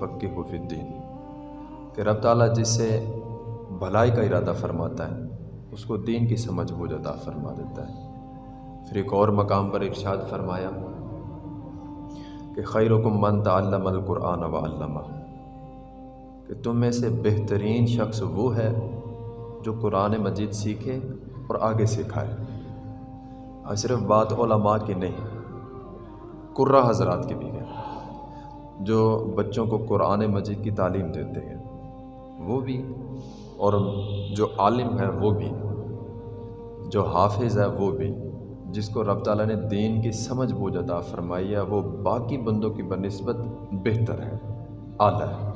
یرد فی الدین۔ کہ رب تعالیٰ جس سے بھلائی کا ارادہ فرماتا ہے، اس کو دین کی سمجھ بوجھ عطا فرما دیتا ہے۔ پھر ایک اور مقام پر ارشاد فرمایا کہ خیرکم من تعلم القرآن و کہ تم میں سے بہترین شخص وہ ہے جو قرآن مجید سیکھے اور آگے سکھائے۔ اور صرف بات علماء کی نہیں، قرہ حضرات کی بھی ہے۔ جو بچوں کو قرآن مجید کی تعلیم دیتے ہیں، وہ بھی اور جو عالم ہے وہ بھی، جو حافظ ہے وہ بھی، جس کو رب تعالیٰ نے دین کی سمجھ بوجھ عطا فرمائی ہے، وہ باقی بندوں کی بنسبت بہتر ہے، اعلیٰ ہے۔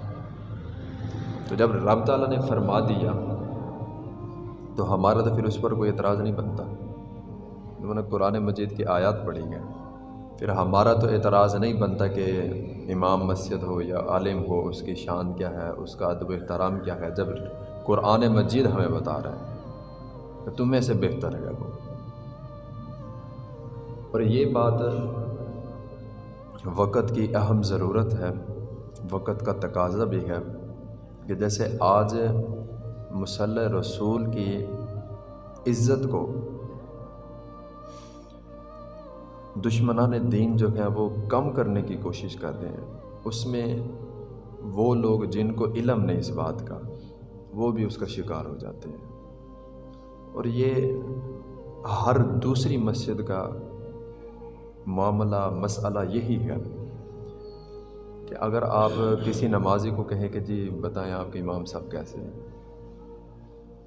تو جب رب تعالیٰ نے فرما دیا، تو ہمارا تو پھر اس پر کوئی اعتراض نہیں بنتا۔ انہوں نے قرآن مجید کی آیات پڑھی گئے پھر ہمارا تو اعتراض نہیں بنتا کہ امام مسجد ہو یا عالم ہو، اس کی شان کیا ہے؟ اس کا ادب احترام کیا ہے؟ جب قرآن مجید ہمیں بتا رہا ہے کہ تمہیں سے بہتر ہے وہ۔ اور یہ بات وقت کی اہم ضرورت ہے، وقت کا تقاضا بھی ہے کہ جیسے آج مسلح رسول کی عزت کو دشمنان دین جو ہیں وہ کم کرنے کی کوشش کر رہے ہیں۔ اس میں وہ لوگ جن کو علم نہیں اس بات کا، وہ بھی اس کا شکار ہو جاتے ہیں۔ اور یہ ہر دوسری مسجد کا معاملہ، مسئلہ یہی ہے کہ اگر آپ کسی نمازی کو کہیں کہ جی بتائیں آپ کے امام صاحب کیسے ہیں،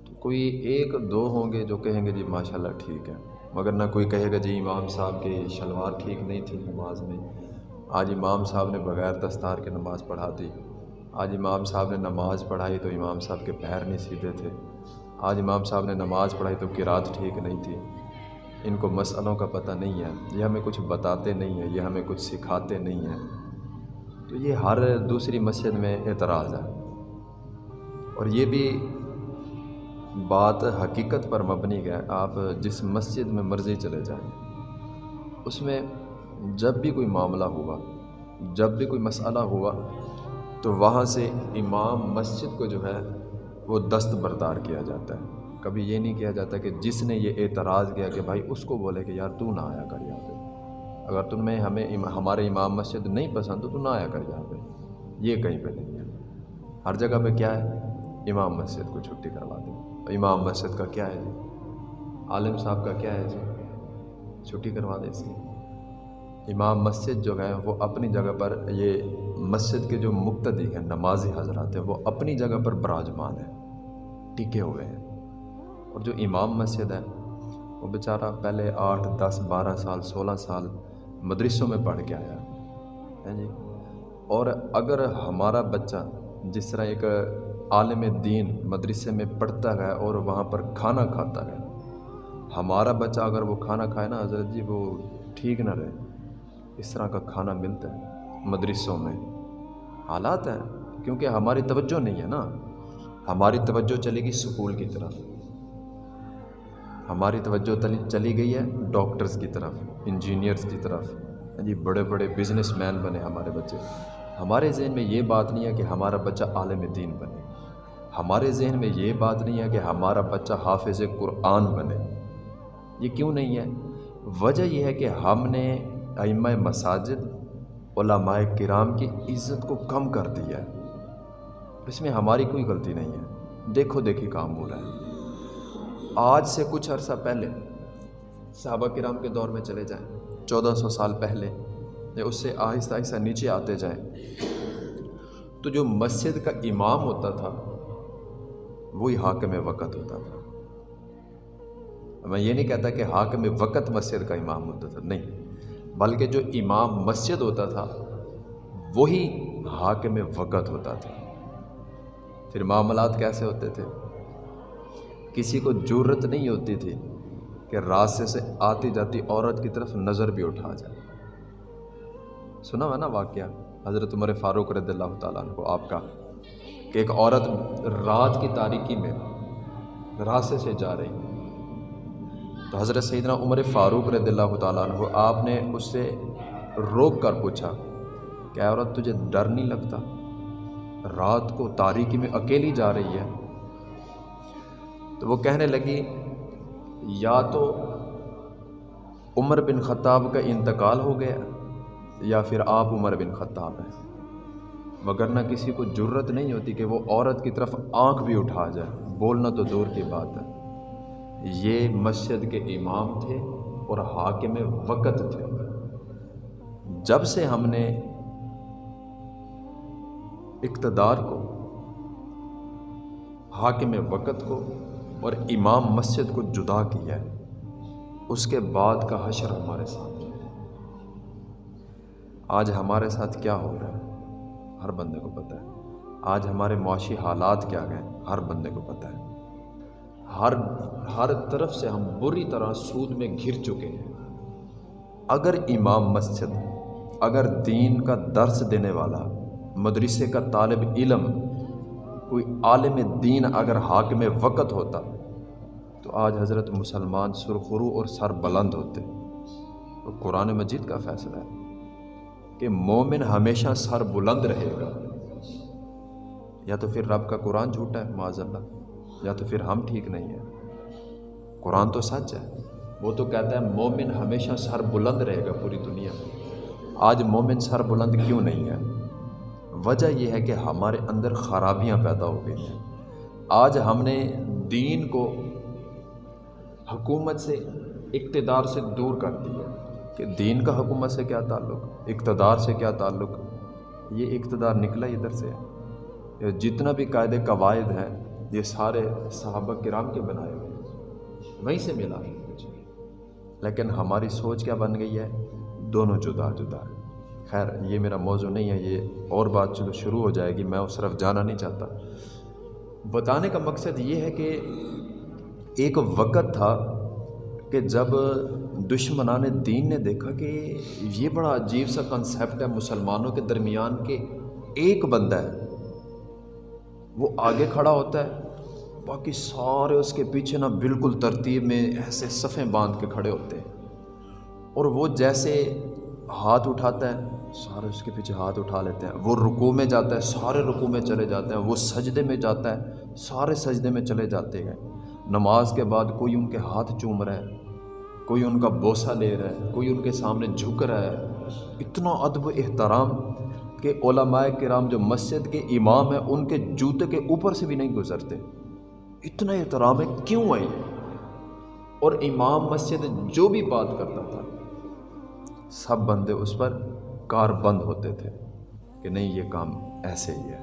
تو کوئی ایک دو ہوں گے جو کہیں گے جی ماشاء اللہ ٹھیک ہے۔ مگر نہ کوئی کہے گا جی امام صاحب کی شلوار ٹھیک نہیں تھی نماز میں۔ آج امام صاحب نے بغیر دستار کے نماز پڑھا دی۔ آج امام صاحب نے نماز پڑھائی تو امام صاحب کے پیر نہیں سیدھے تھے۔ آج امام صاحب نے نماز پڑھائی تو کراط ٹھیک نہیں تھی۔ ان کو مسئلوں کا پتہ نہیں ہے۔ یہ ہمیں کچھ بتاتے نہیں ہیں، یہ ہمیں کچھ سکھاتے نہیں ہیں۔ تو یہ ہر دوسری مسجد میں اعتراض ہے۔ اور یہ بھی بات حقیقت پر مبنی ہے، آپ جس مسجد میں مرضی چلے جائیں۔ اس میں جب بھی کوئی معاملہ ہوا، جب بھی کوئی مسئلہ ہوا، تو وہاں سے امام مسجد کو جو ہے، وہ دست بردار کیا جاتا ہے۔ کبھی یہ نہیں کیا جاتا کہ جس نے یہ اعتراض کیا کہ بھائی اس کو بولے کہ یار تو نہ آیا کر یہاں پہ۔ اگر تمہیں ہمیں ہمارے امام مسجد نہیں پسند تو تو نہ آیا کر یہاں پہ۔ یہ کہیں پہ نہیں ہے۔ ہر جگہ پہ کیا ہے؟ امام مسجد کو چھٹی کروا دیں امام مسجد کا کیا ہے جی؟ عالم صاحب کا کیا ہے جی؟ چھٹی کروا دیں اس کی۔ امام مسجد جو ہے، وہ اپنی جگہ پر یہ مسجد کے جو مقتدی ہیں، نمازی حضرات ہیں، وہ اپنی جگہ پر براجمان ہیں، ٹکے ہوئے ہیں۔ اور جو امام مسجد ہے وہ بیچارہ پہلے آٹھ، دس، بارہ سال، سولہ سال مدرسوں میں پڑھ کے آیا۔ ہے جی؟ اور اگر ہمارا بچہ جس طرح ایک عالم دین مدرسے میں پڑھتا ہے اور وہاں پر کھانا کھاتا ہے۔ ہمارا بچہ اگر وہ کھانا کھائے نا حضرت جی وہ ٹھیک نہ رہے۔ اس طرح کا کھانا ملتا ہے مدرسوں میں۔ حالات ہیں، کیونکہ ہماری توجہ نہیں ہے نا۔ ہماری توجہ چلے گی سکول کی طرف۔ ہماری توجہ چلی گئی ہے ڈاکٹرز کی طرف، انجینئرز کی طرف۔ ہاں جی بڑے بڑے بزنس مین بنے ہمارے بچے۔ ہمارے ذہن میں یہ بات نہیں ہے کہ ہمارا بچہ عالم دین بنے۔ ہمارے ذہن میں یہ بات نہیں ہے کہ ہمارا بچہ حافظ قرآن بنے۔ یہ کیوں نہیں ہے؟ وجہ یہ ہے کہ ہم نے ائمہ مساجد، علماء کرام کی عزت کو کم کر دیا ہے۔ اس میں ہماری کوئی غلطی نہیں ہے۔ دیکھو، دیکھی کام ہو رہا ہے۔ آج سے کچھ عرصہ پہلے صحابہ کرام کے دور میں چلے جائیں۔ چودہ سو سال پہلے یا اس سے آہستہ آہستہ نیچے آتے جائیں۔ تو جو مسجد کا امام ہوتا تھا وہی حاکم وقت ہوتا تھا۔ میں یہ نہیں کہتا کہ حاکم وقت مسجد کا امام ہوتا تھا، نہیں۔ بلکہ جو امام مسجد ہوتا تھا، وہی حاکم وقت ہوتا تھا۔ پھر معاملات کیسے ہوتے تھے؟ کسی کو ضرورت نہیں ہوتی تھی کہ راستے سے آتی جاتی عورت کی طرف نظر بھی اٹھا جائے۔ سنا ہوا نا واقعہ؟ حضرت عمر فاروق رضی اللہ تعالیٰ عنہ آپ کا۔ کہ ایک عورت رات کی تاریکی میں راستے سے جا رہی تو حضرت سیدنا عمر فاروق رضی اللہ تعالیٰ عنہ، آپ نے اس سے روک کر پوچھا کہ کہ عورت، تجھے ڈر نہیں لگتا؟ رات کو تاریکی میں اکیلی جا رہی ہے۔ تو وہ کہنے لگی، یا تو عمر بن خطاب کا انتقال ہو گیا یا پھر آپ عمر بن خطاب ہیں۔ وگرنہ کسی کو جرت نہیں ہوتی کہ وہ عورت کی طرف آنکھ بھی اٹھا جائے۔ بولنا تو دور کی بات ہے۔ یہ مسجد کے امام تھے اور حاکم وقت تھے۔ جب سے ہم نے اقتدار کو، حاکم وقت کو اور امام مسجد کو جدا کیا ہے، اس کے بعد کا حشر ہمارے ساتھ۔ آج ہمارے ساتھ کیا ہو رہا ہے؟ ہر بندے کو پتہ ہے۔ آج ہمارے معاشی حالات کیا گئے ہر بندے کو پتہ ہے۔ ہر ہر طرف سے ہم بری طرح سود میں گھر چکے ہیں۔ اگر امام مسجد، اگر دین کا درس دینے والا، مدرسے کا طالب علم، کوئی عالم دین اگر حاکم وقت ہوتا، تو آج حضرت مسلمان سرخرو اور سر بلند ہوتے۔ تو قرآن مجید کا فیصلہ ہے۔ کہ مومن ہمیشہ سر بلند رہے گا۔ یا تو پھر رب کا قرآن جھوٹا ہے، معذ اللہ۔ یا تو پھر ہم ٹھیک نہیں ہیں۔ قرآن تو سچ ہے۔ وہ تو کہتا ہے مومن ہمیشہ سر بلند رہے گا پوری دنیا میں۔ آج مومن سر بلند کیوں نہیں ہے؟ وجہ یہ ہے کہ ہمارے اندر خرابیاں پیدا ہو گئی ہیں۔ آج ہم نے دین کو حکومت سے، اقتدار سے دور کر دیا۔ کہ دین کا حکومت سے کیا تعلق، اقتدار سے کیا تعلق؟ یہ اقتدار نکلا ادھر سے۔ جتنا بھی قاعدے قواعد ہیں، یہ سارے صحابہ کرام کے بنائے ہوئے ہیں۔ وہیں سے ملا۔ ہے لیکن ہماری سوچ کیا بن گئی ہے؟ دونوں جدا جدا۔ خیر، یہ میرا موضوع نہیں ہے، یہ اور بات چلو شروع ہو جائے گی، میں اس طرف جانا نہیں چاہتا۔ بتانے کا مقصد یہ ہے کہ ایک وقت تھا کہ جب دشمنان دین نے دیکھا کہ یہ بڑا عجیب سا کنسیپٹ ہے مسلمانوں کے درمیان کہ ایک بندہ ہے، وہ آگے کھڑا ہوتا ہے، باقی سارے اس کے پیچھے نا بالکل ترتیب میں ایسے صفیں باندھ کے کھڑے ہوتے ہیں۔ اور وہ جیسے ہاتھ اٹھاتا ہے، سارے اس کے پیچھے ہاتھ اٹھا لیتے ہیں۔ وہ رکو میں جاتا ہے، سارے رکو میں چلے جاتے ہیں۔ وہ سجدے میں جاتا ہے، سارے سجدے میں چلے جاتے ہیں۔ نماز کے بعد کوئی ان کے ہاتھ چوم رہا ہے۔ کوئی ان کا بوسہ لے رہا ہے، کوئی ان کے سامنے جھک رہا ہے۔ اتنا ادب و احترام کہ علماء کرام جو مسجد کے امام ہیں، ان کے جوتے کے اوپر سے بھی نہیں گزرتے۔ اتنا احترام ہے، کیوں ہے اور امام مسجد جو بھی بات کرتا تھا، سب بندے اس پر کار بند ہوتے تھے کہ نہیں، یہ کام ایسے ہی ہے۔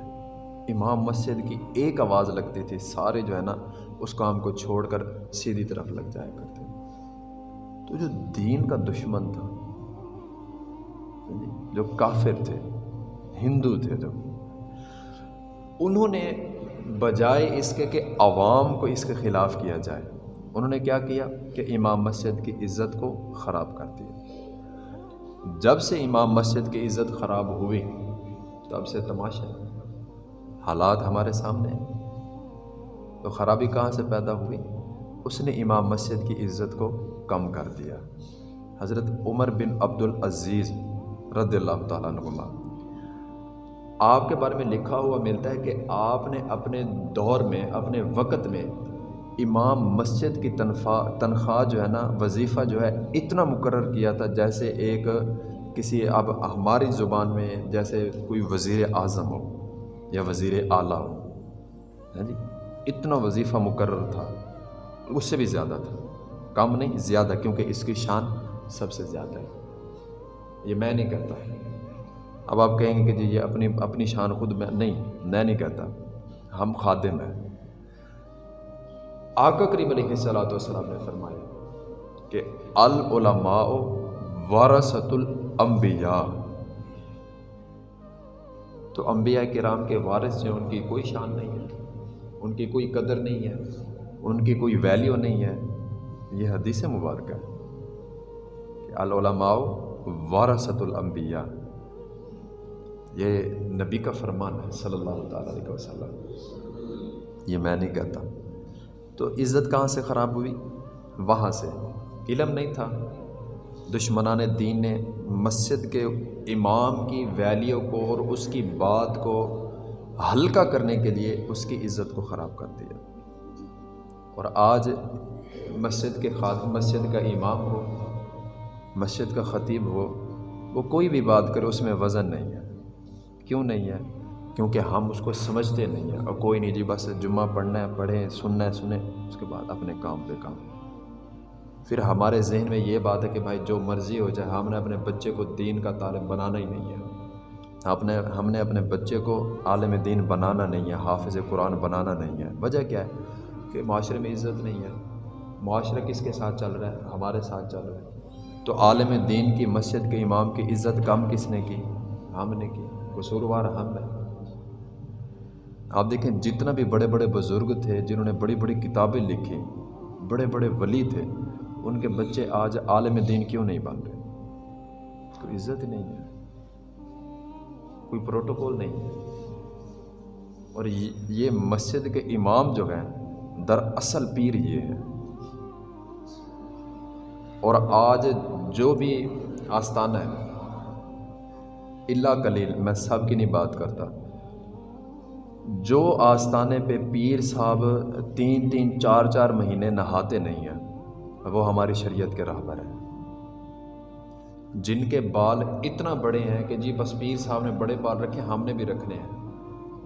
امام مسجد کی ایک آواز لگتی تھی، سارے جو ہے نا، اس کام کو چھوڑ کر سیدھی طرف لگ جایا کرتے۔ تو جو دین کا دشمن تھا یعنی جو کافر تھے، ہندو تھے جو، انہوں نے بجائے اس کے کہ عوام کو اس کے خلاف کیا جائے، انہوں نے کیا کیا کہ امام مسجد کی عزت کو خراب کر دیا۔ جب سے امام مسجد کی عزت خراب ہوئی، تب سے تماشا حالات ہمارے سامنے ہیں۔ تو خرابی کہاں سے پیدا ہوئی؟ اس نے امام مسجد کی عزت کو کم کر دیا۔ حضرت عمر بن عبد العزیز رد اللہ تعالیٰ نما آپ کے بارے میں لکھا ہوا ملتا ہے کہ آپ نے اپنے دور میں، اپنے وقت میں امام مسجد کی تنخواہ تنخواہ جو ہے نا، وظیفہ جو ہے اتنا مقرر کیا تھا جیسے ایک کسی اب ہماری زبان میں جیسے کوئی وزیر اعظم ہو یا وزیر اعلیٰ ہو۔ ہاں جی اتنا وظیفہ مقرر تھا۔ اس سے بھی زیادہ تھا۔ کم نہیں، زیادہ، کیونکہ اس کی شان سب سے زیادہ ہے۔ یہ میں نہیں کہتا۔ اب آپ کہیں گے کہ جی یہ اپنی اپنی شان خود میں، نہیں میں نہیں کہتا۔ ہم خادم ہیں۔ آقا کریم علیہ السلاۃ والسلام نے فرمایا کہ العلماء وارثت الانبیاء تو انبیاء کرام کے وارث جو ان کی کوئی شان نہیں ہے۔ ان کی کوئی قدر نہیں ہے۔ ان کی کوئی ویلیو نہیں ہے۔ یہ حدیث مبارکہ ہے کہ العلماء وارثت الانبیاء۔ یہ نبی کا فرمان ہے صلی اللہ تعالیٰ علیہ وسلم۔ یہ میں نہیں کہتا۔ تو عزت کہاں سے خراب ہوئی؟ وہاں سے۔ علم نہیں تھا۔ دشمنان دین نے مسجد کے امام کی ویلیو کو اور اس کی بات کو ہلکا کرنے کے لیے اس کی عزت کو خراب کر دیا۔ اور آج مسجد کے خاط مسجد کا امام ہو، مسجد کا خطیب ہو، وہ کوئی بھی بات کرے، اس میں وزن نہیں ہے۔ کیوں نہیں ہے؟ کیونکہ ہم اس کو سمجھتے نہیں ہیں۔ اور کوئی نہیں جی بس جمعہ پڑھنا ہے، پڑھیں، سننا ہے، سنیں، اس کے بعد اپنے کام پہ کام۔ پھر ہمارے ذہن میں یہ بات ہے کہ بھائی، جو مرضی ہو جائے، ہم نے اپنے بچے کو دین کا طالب بنانا ہی نہیں ہے۔ اپنے ہم نے اپنے بچے کو عالم دین بنانا نہیں ہے، حافظ قرآن بنانا نہیں ہے۔ وجہ کیا ہے؟ کہ معاشرے میں عزت نہیں ہے۔ معاشرہ کس کے ساتھ چل رہا ہے؟ ہمارے ساتھ چل رہا ہے۔ تو عالم دین کی مسجد کے امام کی عزت کم کس نے کی؟ ہم نے کی۔ قصوروار ہم ہے آپ دیکھیں، جتنا بھی بڑے بڑے بزرگ تھے، جنہوں نے بڑی بڑی کتابیں لکھی، بڑے بڑے ولی تھے، ان کے بچے آج عالم دین کیوں نہیں بن رہے؟ کوئی عزت ہی نہیں ہے۔ کوئی پروٹوکول نہیں ہے۔ اور یہ مسجد کے امام جو ہیں در اصل پیر یہ ہے اور آج جو بھی آستانہ ہے اللہ کلیل میں سب کی نہیں بات کرتا۔ جو آستانے پہ پیر صاحب تین تین چار چار مہینے نہاتے نہیں ہیں، وہ ہماری شریعت کے راہ پر ہیں۔ جن کے بال اتنا بڑے ہیں کہ جی بس پیر صاحب نے بڑے بال رکھے، ہم نے بھی رکھنے ہیں۔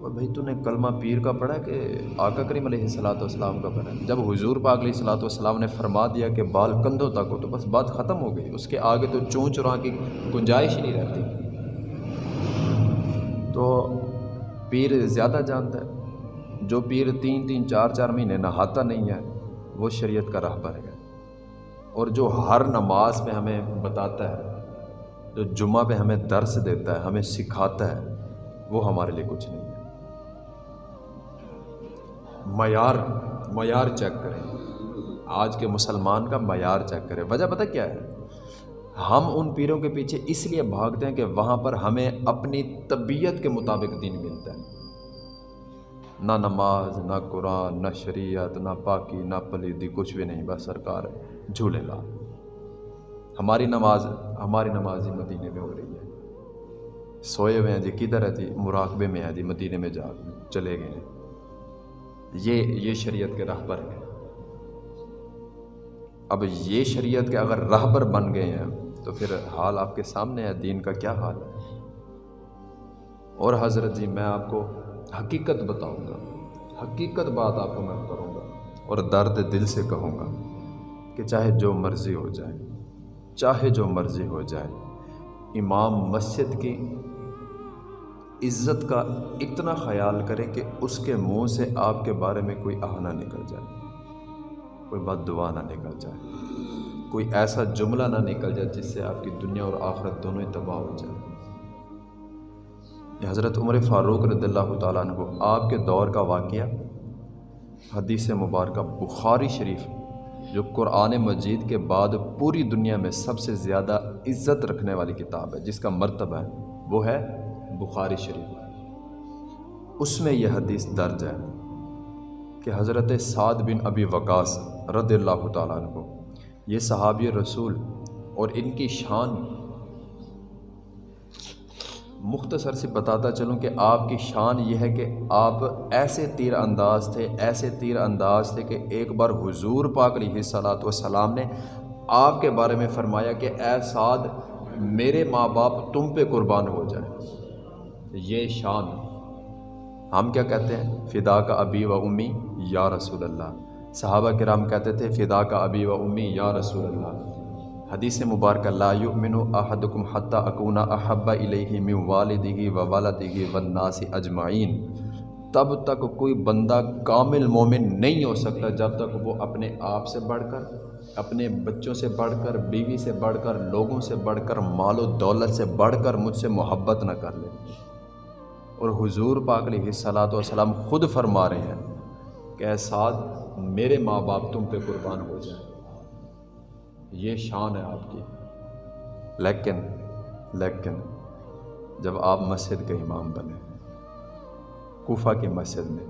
اور بھائی تو نے کلمہ پیر کا پڑھا کہ آقا کریم علیہ السلاۃ والسلام کا پڑھا جب حضور پاک علیہ السلاۃ والسلام نے فرما دیا کہ بال کندھوں تک ہو تو بس بات ختم ہو گئی، اس کے آگے تو چون چراں کی گنجائش ہی نہیں رہتی۔ تو پیر زیادہ جانتا ہے، جو پیر تین تین چار چار مہینے نہاتا نہیں ہے، وہ شریعت کا راہ پر ہے اور جو ہر نماز میں ہمیں بتاتا ہے، جو جمعہ پہ ہمیں درس دیتا ہے، ہمیں سکھاتا ہے، وہ ہمارے لیے کچھ نہیں۔ ہے معیار معیار چیک کریں۔ آج کے مسلمان کا معیار چیک کریں۔ وجہ پتہ کیا ہے؟ ہم ان پیروں کے پیچھے اس لیے بھاگتے ہیں کہ وہاں پر ہمیں اپنی طبیعت کے مطابق دین ملتا ہے۔ نہ نماز، نہ قرآن، نہ شریعت، نہ پاکی، نہ پلیدی، کچھ بھی نہیں، بس سرکار جھولے لا۔ ہماری نماز ہماری نماز ہی مدینے میں ہو رہی ہے۔ سوئے ہوئے ہیں جی کدھر ہے جی؟ مراقبے میں ہے جی مدینے میں جا چلے گئے ہیں۔ یہ یہ شریعت کے راہ پر اب یہ شریعت کے اگر رہبر بن گئے ہیں، تو پھر حال آپ کے سامنے ہے، دین کا کیا حال ہے؟ اور حضرت جی میں آپ کو حقیقت بتاؤں گا۔ حقیقت بات آپ کو میں کروں گا اور درد دل سے کہوں گا کہ چاہے جو مرضی ہو جائے، چاہے جو مرضی ہو جائے، امام مسجد کی عزت کا اتنا خیال کرے کہ اس کے منہ سے آپ کے بارے میں کوئی آہ نہ نکل جائے، کوئی بد دعا نہ نکل جائے، کوئی ایسا جملہ نہ نکل جائے جس سے آپ کی دنیا اور آخرت دونوں ہی تباہ ہو جائے۔ یہ حضرت عمر فاروق رضی اللہ تعالیٰ عنہ آپ کے دور کا واقعہ، حدیث مبارکہ بخاری شریف، جو قرآن مجید کے بعد پوری دنیا میں سب سے زیادہ عزت رکھنے والی کتاب ہے، جس کا مرتبہ ہے، وہ ہے بخاری شریف اس میں یہ حدیث درج ہے کہ حضرت سعد بن ابی وقاص رضی اللہ تعالیٰ عنہ، یہ صحابی رسول اور ان کی شان مختصر سے بتاتا چلوں کہ آپ کی شان یہ ہے کہ آپ ایسے تیر انداز تھے، ایسے تیر انداز تھے کہ ایک بار حضور پاک علیہ صلاحت وسلام نے آپ کے بارے میں فرمایا کہ اے سعد، میرے ماں باپ تم پہ قربان ہو جائے یہ شان ہم کیا کہتے ہیں؟ فدا کا ابی و امی، یا رسول اللہ۔ صحابہ کرام کہتے تھے، فدا کا ابی و امی، یا رسول اللہ۔ حدیث مبارک اللہ یؤمن احدکم حتی اکونا احب الیہ من والدہ و والدہ والناس اجمعین۔ تب تک کوئی بندہ کامل مومن نہیں ہو سکتا جب تک وہ اپنے آپ سے بڑھ کر، اپنے بچوں سے بڑھ کر، بیوی سے بڑھ کر، لوگوں سے بڑھ کر، مال و دولت سے بڑھ کر مجھ سے محبت نہ کر لے۔ اور حضور پاک علیہ صلاۃ والسلام خود فرما رہے ہیں کہ ساتھ میرے ماں باپ تم پہ قربان ہو جائیں۔ یہ شان ہے آپ کی۔ لیکن لیکن جب آپ مسجد کے امام بنے، کوفہ کی مسجد میں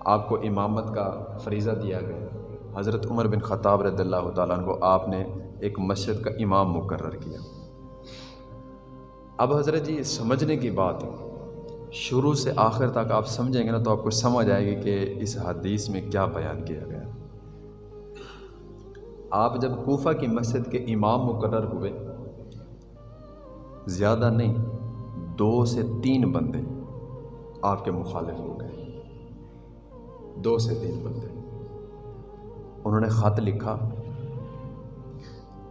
آپ کو امامت کا فریضہ دیا گیا۔ حضرت عمر بن خطاب رضی اللہ تعالیٰ کو آپ نے ایک مسجد کا امام مقرر کیا۔ اب حضرت جی سمجھنے کی بات شروع سے آخر تک آپ سمجھیں گے نا تو آپ کو سمجھ آئے گی کہ اس حدیث میں کیا بیان کیا گیا۔ آپ جب کوفہ کی مسجد کے امام مقرر ہوئے، زیادہ نہیں، دو سے تین بندے آپ کے مخالف ہو گئے۔ دو سے تین بندے۔ انہوں نے خط لکھا،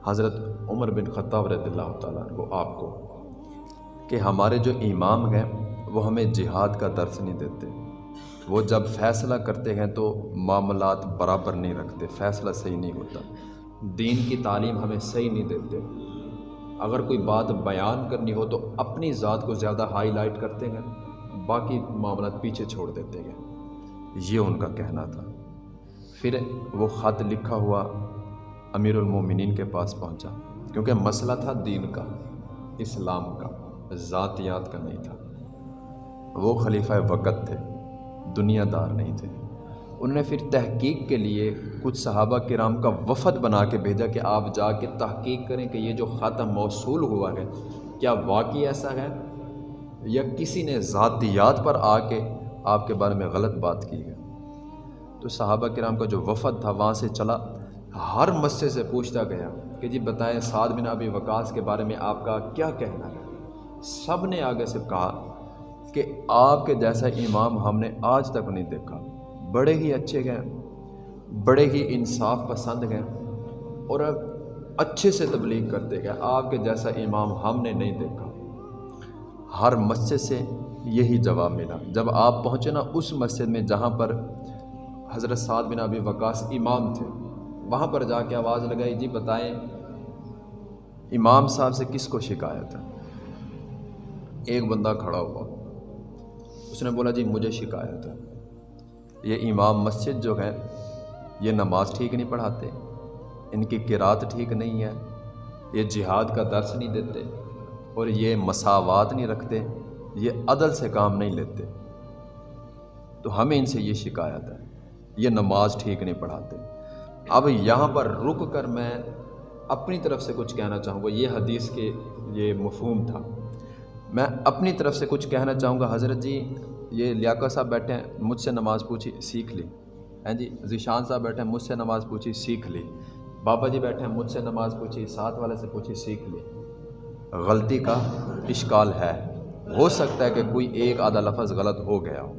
حضرت عمر بن خطاب رضی اللہ تعالیٰ کو، آپ کو، کہ ہمارے جو امام ہیں وہ ہمیں جہاد کا درس نہیں دیتے۔ وہ جب فیصلہ کرتے ہیں تو معاملات برابر نہیں رکھتے، فیصلہ صحیح نہیں ہوتا۔ دین کی تعلیم ہمیں صحیح نہیں دیتے۔ اگر کوئی بات بیان کرنی ہو تو اپنی ذات کو زیادہ ہائی لائٹ کرتے ہیں، باقی معاملات پیچھے چھوڑ دیتے ہیں۔ یہ ان کا کہنا تھا۔ پھر وہ خط لکھا ہوا امیر المومنین کے پاس پہنچا، کیونکہ مسئلہ تھا دین کا، اسلام کا، ذاتیات کا نہیں تھا۔ وہ خلیفہ وقت تھے دنیا دار نہیں تھے۔ انہوں نے پھر تحقیق کے لیے کچھ صحابہ کرام کا وفد بنا کے بھیجا کہ آپ جا کے تحقیق کریں کہ یہ جو خط موصول ہوا ہے، کیا واقعی ایسا ہے؟ یا کسی نے ذاتیات پر آ کے آپ کے بارے میں غلط بات کی ہے؟ تو صحابہ کرام کا جو وفد تھا، وہاں سے چلا، ہر مسئلے سے پوچھتا گیا کہ جی بتائیں سعد بن ابی وکاس کے بارے میں آپ کا کیا کہنا ہے؟ سب نے آگے سے کہا کہ آپ کے جیسا امام ہم نے آج تک نہیں دیکھا۔ بڑے ہی اچھے گئے بڑے ہی انصاف پسند گئے اور اب اچھے سے تبلیغ کرتے گئے آپ کے جیسا امام ہم نے نہیں دیکھا۔ ہر مسجد سے یہی جواب ملا۔ جب آپ پہنچے نا اس مسجد میں جہاں پر حضرت سعد بن ابی وقاص امام تھے، وہاں پر جا کے آواز لگائی جی بتائیں، امام صاحب سے کس کو شکایت ہے؟ ایک بندہ کھڑا ہوا۔ اس نے بولا جی مجھے شکایت ہے. یہ امام مسجد جو ہے یہ نماز ٹھیک نہیں پڑھاتے، ان کی قرات ٹھیک نہیں ہے، یہ جہاد کا درس نہیں دیتے اور یہ مساوات نہیں رکھتے، یہ عدل سے کام نہیں لیتے۔ تو ہمیں ان سے یہ شکایت ہے، یہ نماز ٹھیک نہیں پڑھاتے۔ اب یہاں پر رک کر میں اپنی طرف سے کچھ کہنا چاہوں گا۔ یہ حدیث کے یہ مفہوم تھا۔ میں اپنی طرف سے کچھ کہنا چاہوں گا۔ حضرت جی یہ لیاقت صاحب بیٹھے ہیں، مجھ سے نماز پوچھی، سیکھ لی۔ ہیں جی ذیشان صاحب بیٹھے ہیں، مجھ سے نماز پوچھی، سیکھ لی۔ بابا جی بیٹھے ہیں، مجھ سے نماز پوچھی، ساتھ والے سے پوچھی، سیکھ لی۔ غلطی کا اشکال ہے۔ ہو سکتا ہے کہ کوئی ایک آدھا لفظ غلط ہو گیا ہو۔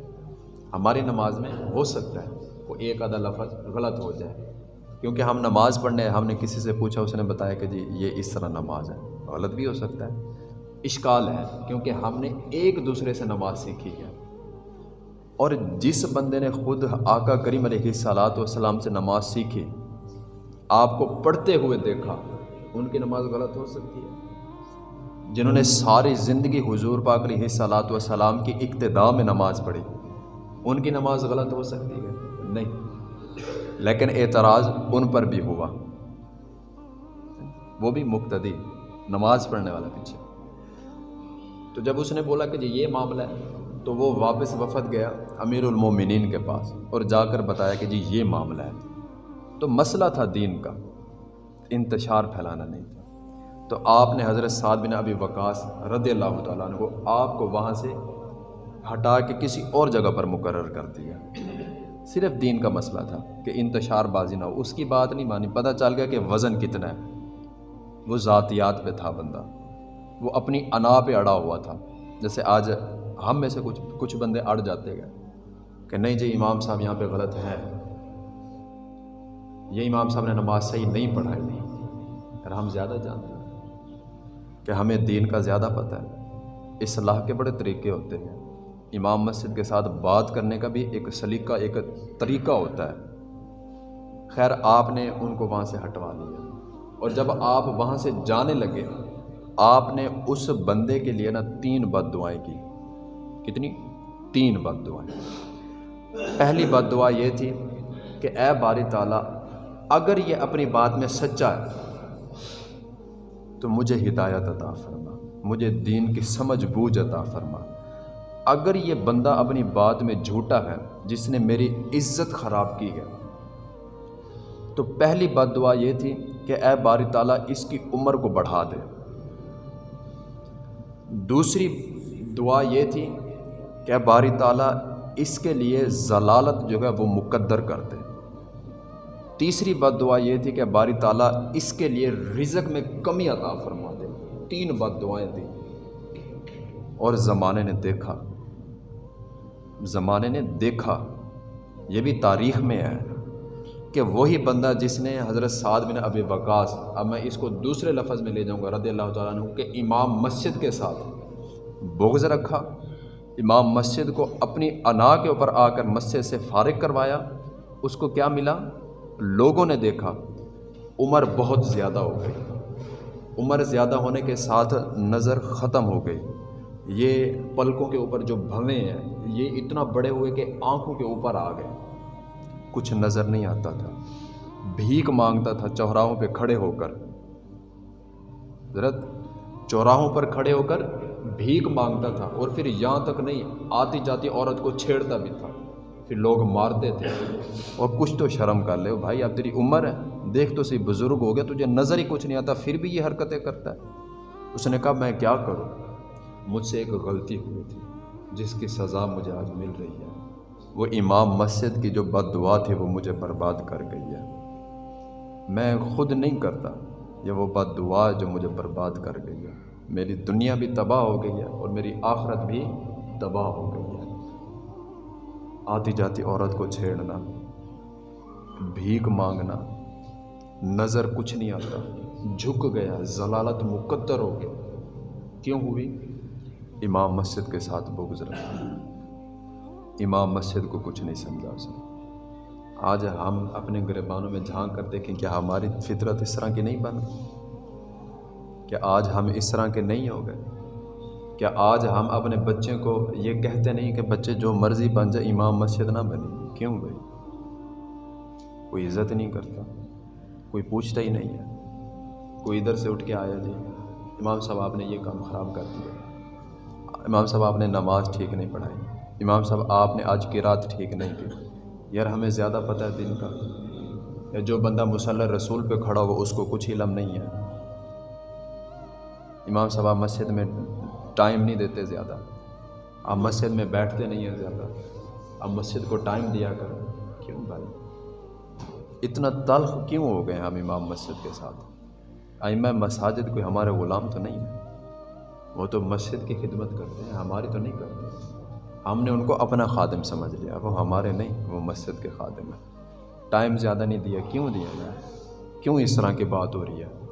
ہماری نماز میں ہو سکتا ہے وہ ایک آدھا لفظ غلط ہو جائے۔ کیونکہ ہم نماز پڑھنے ہم نے کسی سے پوچھا، اس نے بتایا کہ جی یہ اس طرح نماز ہے۔ غلط بھی ہو سکتا ہے۔ اشکال ہے، کیونکہ ہم نے ایک دوسرے سے نماز سیکھی ہے۔ اور جس بندے نے خود آقا کریم علیہ صلاحت والسلام سے نماز سیکھی، آپ کو پڑھتے ہوئے دیکھا، ان کی نماز غلط ہو سکتی ہے۔ جنہوں نے ساری زندگی حضور پاک علیہ صلاحت والسلام کی ابتدا میں نماز پڑھی، ان کی نماز غلط ہو سکتی ہے؟ نہیں۔ لیکن اعتراض ان پر بھی ہوا۔ وہ بھی مقتدی، نماز پڑھنے والا پیچھے۔ تو جب اس نے بولا کہ جی یہ معاملہ ہے، تو وہ واپس وفد گیا امیر المومنین کے پاس اور جا کر بتایا کہ جی یہ معاملہ ہے۔ تو مسئلہ تھا دین کا، انتشار پھیلانا نہیں تھا۔ تو آپ نے حضرت سعد بن ابی وقاص رضی اللہ تعالیٰ عنہ کو آپ کو وہاں سے ہٹا کے کسی اور جگہ پر مقرر کر دیا۔ صرف دین کا مسئلہ تھا کہ انتشار بازی نہ ہو۔ اس کی بات نہیں مانی، پتہ چل گیا کہ وزن کتنا ہے۔ وہ ذاتیات پہ تھا بندہ۔ وہ اپنی انا پہ اڑا ہوا تھا۔ جیسے آج ہم میں سے کچھ کچھ بندے اڑ جاتے گئے۔ کہ نہیں جی امام صاحب یہاں پہ غلط ہے یہ امام صاحب نے نماز صحیح نہیں پڑھائی۔ نہیں ہم زیادہ جانتے ہیں کہ ہمیں دین کا زیادہ پتہ ہے۔ اصلاح کے بڑے طریقے ہوتے ہیں۔ امام مسجد کے ساتھ بات کرنے کا بھی ایک سلیقہ، ایک طریقہ ہوتا ہے۔ خیر، آپ نے ان کو وہاں سے ہٹوا لیا۔ اور جب آپ وہاں سے جانے لگے آپ نے اس بندے کے لیے نا تین بد دعائیں کی۔ کتنی؟ تین بد دعائیں۔ پہلی بد دعا یہ تھی کہ اے باری تعالیٰ، اگر یہ اپنی بات میں سچا ہے، تو مجھے ہدایت عطا فرما، مجھے دین کی سمجھ بوجھ عطا فرما۔ اگر یہ بندہ اپنی بات میں جھوٹا ہے، جس نے میری عزت خراب کی ہے۔ تو پہلی بد دعا یہ تھی کہ اے باری تعالیٰ، اس کی عمر کو بڑھا دے۔ دوسری دعا یہ تھی کہ باری تعالیٰ، اس کے لیے ضلالت جو ہے وہ مقدر کر دے۔ تیسری بد دعا یہ تھی کہ باری تعالیٰ، اس کے لیے رزق میں کمی عطا فرما دے۔ تین بد دعائیں تھیں۔ اور زمانے نے دیکھا۔ زمانے نے دیکھا، یہ بھی تاریخ میں ہے۔ کہ وہی بندہ جس نے حضرت سعد بن ابی وقاص، اب میں اس کو دوسرے لفظ میں لے جاؤں گا، رضی اللہ تعالیٰ عنہ، کہ امام مسجد کے ساتھ بغض رکھا، امام مسجد کو اپنی انا کے اوپر آ کر مسجد سے فارغ کروایا، اس کو کیا ملا؟ لوگوں نے دیکھا، عمر بہت زیادہ ہو گئی۔ عمر زیادہ ہونے کے ساتھ نظر ختم ہو گئی۔ یہ پلکوں کے اوپر جو بھویں ہیں، یہ اتنا بڑے ہوئے کہ آنکھوں کے اوپر آ گئے۔ کچھ نظر نہیں آتا تھا۔ بھیک مانگتا تھا چوراہوں پہ کھڑے ہو کر۔ حضرت چوراہوں پر کھڑے ہو کر بھیک مانگتا تھا اور پھر یہاں تک نہیں، آتی جاتی عورت کو چھیڑتا بھی تھا۔ پھر لوگ مارتے تھے۔ اور کچھ تو شرم کر لے، بھائی اب تیری عمر ہے، دیکھ تو صحیح بزرگ ہو گیا، تجھے نظر ہی کچھ نہیں آتا، پھر بھی یہ حرکتیں کرتا ہے۔ اس نے کہا، میں کیا کروں؟ مجھ سے ایک غلطی ہوئی تھی، جس کی سزا مجھے آج مل رہی ہے۔ وہ امام مسجد کی جو بد دعا تھی وہ مجھے برباد کر گئی ہے۔ میں خود نہیں کرتا یہ وہ بد دعا جو مجھے برباد کر گئی ہے۔ میری دنیا بھی تباہ ہو گئی ہے اور میری آخرت بھی تباہ ہو گئی ہے۔ آتی جاتی عورت کو چھیڑنا، بھیک مانگنا، نظر کچھ نہیں آتا، جھک گیا، ضلالت مقدر ہو گیا کیوں ہوئی؟ امام مسجد کے ساتھ وہ گزرا۔ امام مسجد کو کچھ نہیں سمجھا اس نے آج ہم اپنے گربانوں میں جھانک کر دیکھیں کہ ہماری فطرت اس طرح کی نہیں بن کہ آج ہم اس طرح کے نہیں ہو گئے؟ کیا آج ہم اپنے بچے کو یہ کہتے نہیں کہ بچے جو مرضی بن جائے، امام مسجد نہ بنے؟ کیوں بھائی؟ کوئی عزت نہیں کرتا، کوئی پوچھتا ہی نہیں ہے۔ کوئی ادھر سے اٹھ کے آیا جی امام صاحب آپ نے یہ کام خراب کر دیا۔ امام صاحب آپ نے نماز ٹھیک نہیں پڑھائی۔ امام صاحب، آپ نے آج کی رات ٹھیک نہیں کی۔ یار، ہمیں زیادہ پتہ ہے دن کا۔ یا جو بندہ مسلح رسول پہ کھڑا ہو اس کو کچھ علم نہیں ہے۔ امام صاحب، آپ مسجد میں ٹائم نہیں دیتے زیادہ۔ آپ مسجد میں بیٹھتے نہیں ہیں زیادہ۔ آپ مسجد کو ٹائم دیا کریں کیوں بھائی؟ اتنا تلخ کیوں ہو گئے ہم امام مسجد کے ساتھ؟ آئمہ مساجد کوئی ہمارے غلام تو نہیں ہے وہ تو مسجد کی خدمت کرتے ہیں، ہماری تو نہیں کرتے۔ ہم نے ان کو اپنا خادم سمجھ لیا، وہ ہمارے نہیں، وہ مسجد کے خادم ہیں۔ ٹائم زیادہ نہیں دیا، کیوں دیا جائے کیوں اس طرح کی بات ہو رہی ہے؟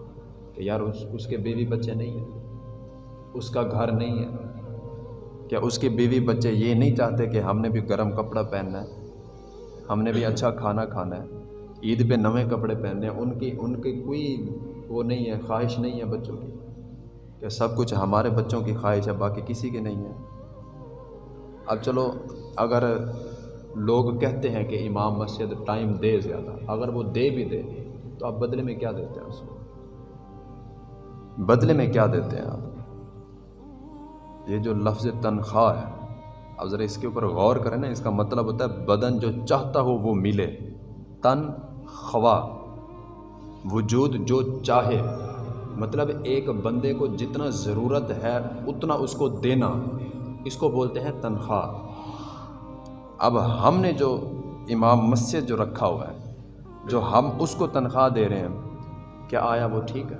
کہ یار اس اس کے بیوی بچے نہیں ہیں، اس کا گھر نہیں ہے۔ کیا اس کے بیوی بچے یہ نہیں چاہتے کہ ہم نے بھی گرم کپڑا پہننا ہے؟ ہم نے بھی اچھا کھانا کھانا ہے۔ عید پہ نویں کپڑے پہننے ہیں، ان کی ان کی کوئی وہ نہیں ہے، خواہش نہیں ہے بچوں کی۔ کہ سب کچھ ہمارے بچوں کی خواہش ہے، باقی کسی کی نہیں ہے؟ اب چلو، اگر لوگ کہتے ہیں کہ امام مسجد ٹائم دے زیادہ، اگر وہ دے بھی دے، تو آپ بدلے میں کیا دیتے ہیں اس کو؟ بدلے میں کیا دیتے ہیں آپ؟ یہ جو لفظ تنخواہ ہے، اب ذرا اس کے اوپر غور کریں نا، اس کا مطلب ہوتا ہے بدن جو چاہتا ہو وہ ملے۔ تن خواہ وجود جو چاہے۔ مطلب ایک بندے کو جتنا ضرورت ہے، اتنا اس کو دینا۔ اس کو بولتے ہیں تنخواہ۔ اب ہم نے جو امام مسجد جو رکھا ہوا ہے، جو ہم اس کو تنخواہ دے رہے ہیں، کیا آیا وہ ٹھیک ہے؟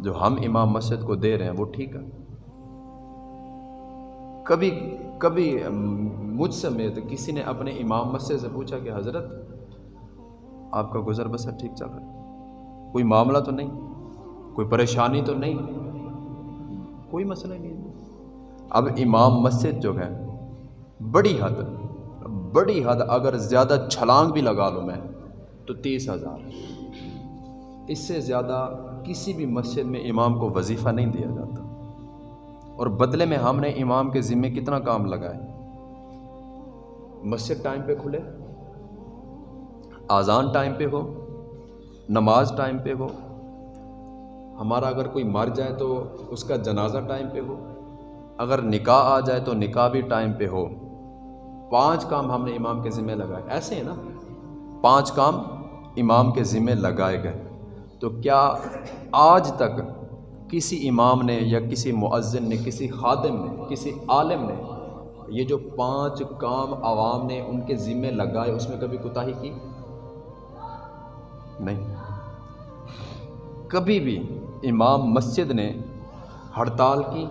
جو ہم امام مسجد کو دے رہے ہیں، وہ ٹھیک ہے۔ کبھی کبھی مجھ سمیت کسی نے اپنے امام مسجد سے پوچھا کہ حضرت، آپ کا گزر بسر ٹھیک چل رہا ہے؟ کوئی معاملہ تو نہیں؟ کوئی پریشانی تو نہیں؟ کوئی مسئلہ نہیں اب امام مسجد جو ہے، بڑی حد بڑی حد اگر زیادہ چھلانگ بھی لگا لوں میں، تو تیس ہزار۔ اس سے زیادہ کسی بھی مسجد میں امام کو وظیفہ نہیں دیا جاتا۔ اور بدلے میں ہم نے امام کے ذمے کتنا کام لگائے مسجد ٹائم پہ کھلے آزان ٹائم پہ ہو، نماز ٹائم پہ ہو ہمارا اگر کوئی مر جائے تو اس کا جنازہ ٹائم پہ ہو۔ اگر نکاح آ جائے تو نکاح بھی ٹائم پہ ہو۔ پانچ کام ہم نے امام کے ذمے لگائے۔ ایسے ہیں نا۔ پانچ کام امام کے ذمے لگائے گئے۔ تو کیا آج تک کسی امام نے یا کسی معذن نے، کسی خادم نے، کسی عالم نے یہ جو پانچ کام عوام نے ان کے ذمے لگائے، اس میں کبھی کوتاہی کی؟ نہیں۔ کبھی بھی امام مسجد نے ہڑتال کی۔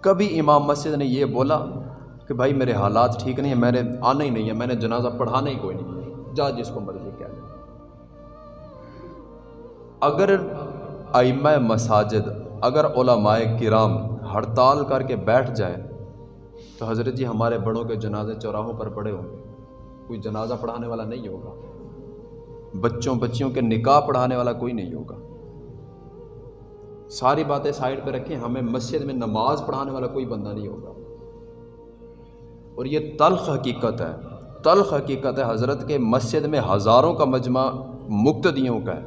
کبھی امام مسجد نے یہ بولا کہ بھائی میرے حالات ٹھیک نہیں ہیں، میں نے آنا ہی نہیں ہے، میں نے جنازہ پڑھانا ہی کوئی نہیں۔ جا جس کو مرضی کہہ لیں اگر ائمہ مساجد، اگر علماء کرام ہڑتال کر کے بیٹھ جائے تو حضرت جی ہمارے بڑوں کے جنازے چوراہوں پر پڑے ہوں گے۔ کوئی جنازہ پڑھانے والا نہیں ہوگا۔ بچوں بچیوں کے نکاح پڑھانے والا کوئی نہیں ہوگا۔ ساری باتیں سائڈ پہ رکھیں، ہمیں مسجد میں نماز پڑھانے والا کوئی بندہ نہیں ہوگا۔ اور یہ تلخ حقیقت ہے، تلخ حقیقت ہے حضرت کے مسجد میں ہزاروں کا مجمع مقتدیوں کا ہے،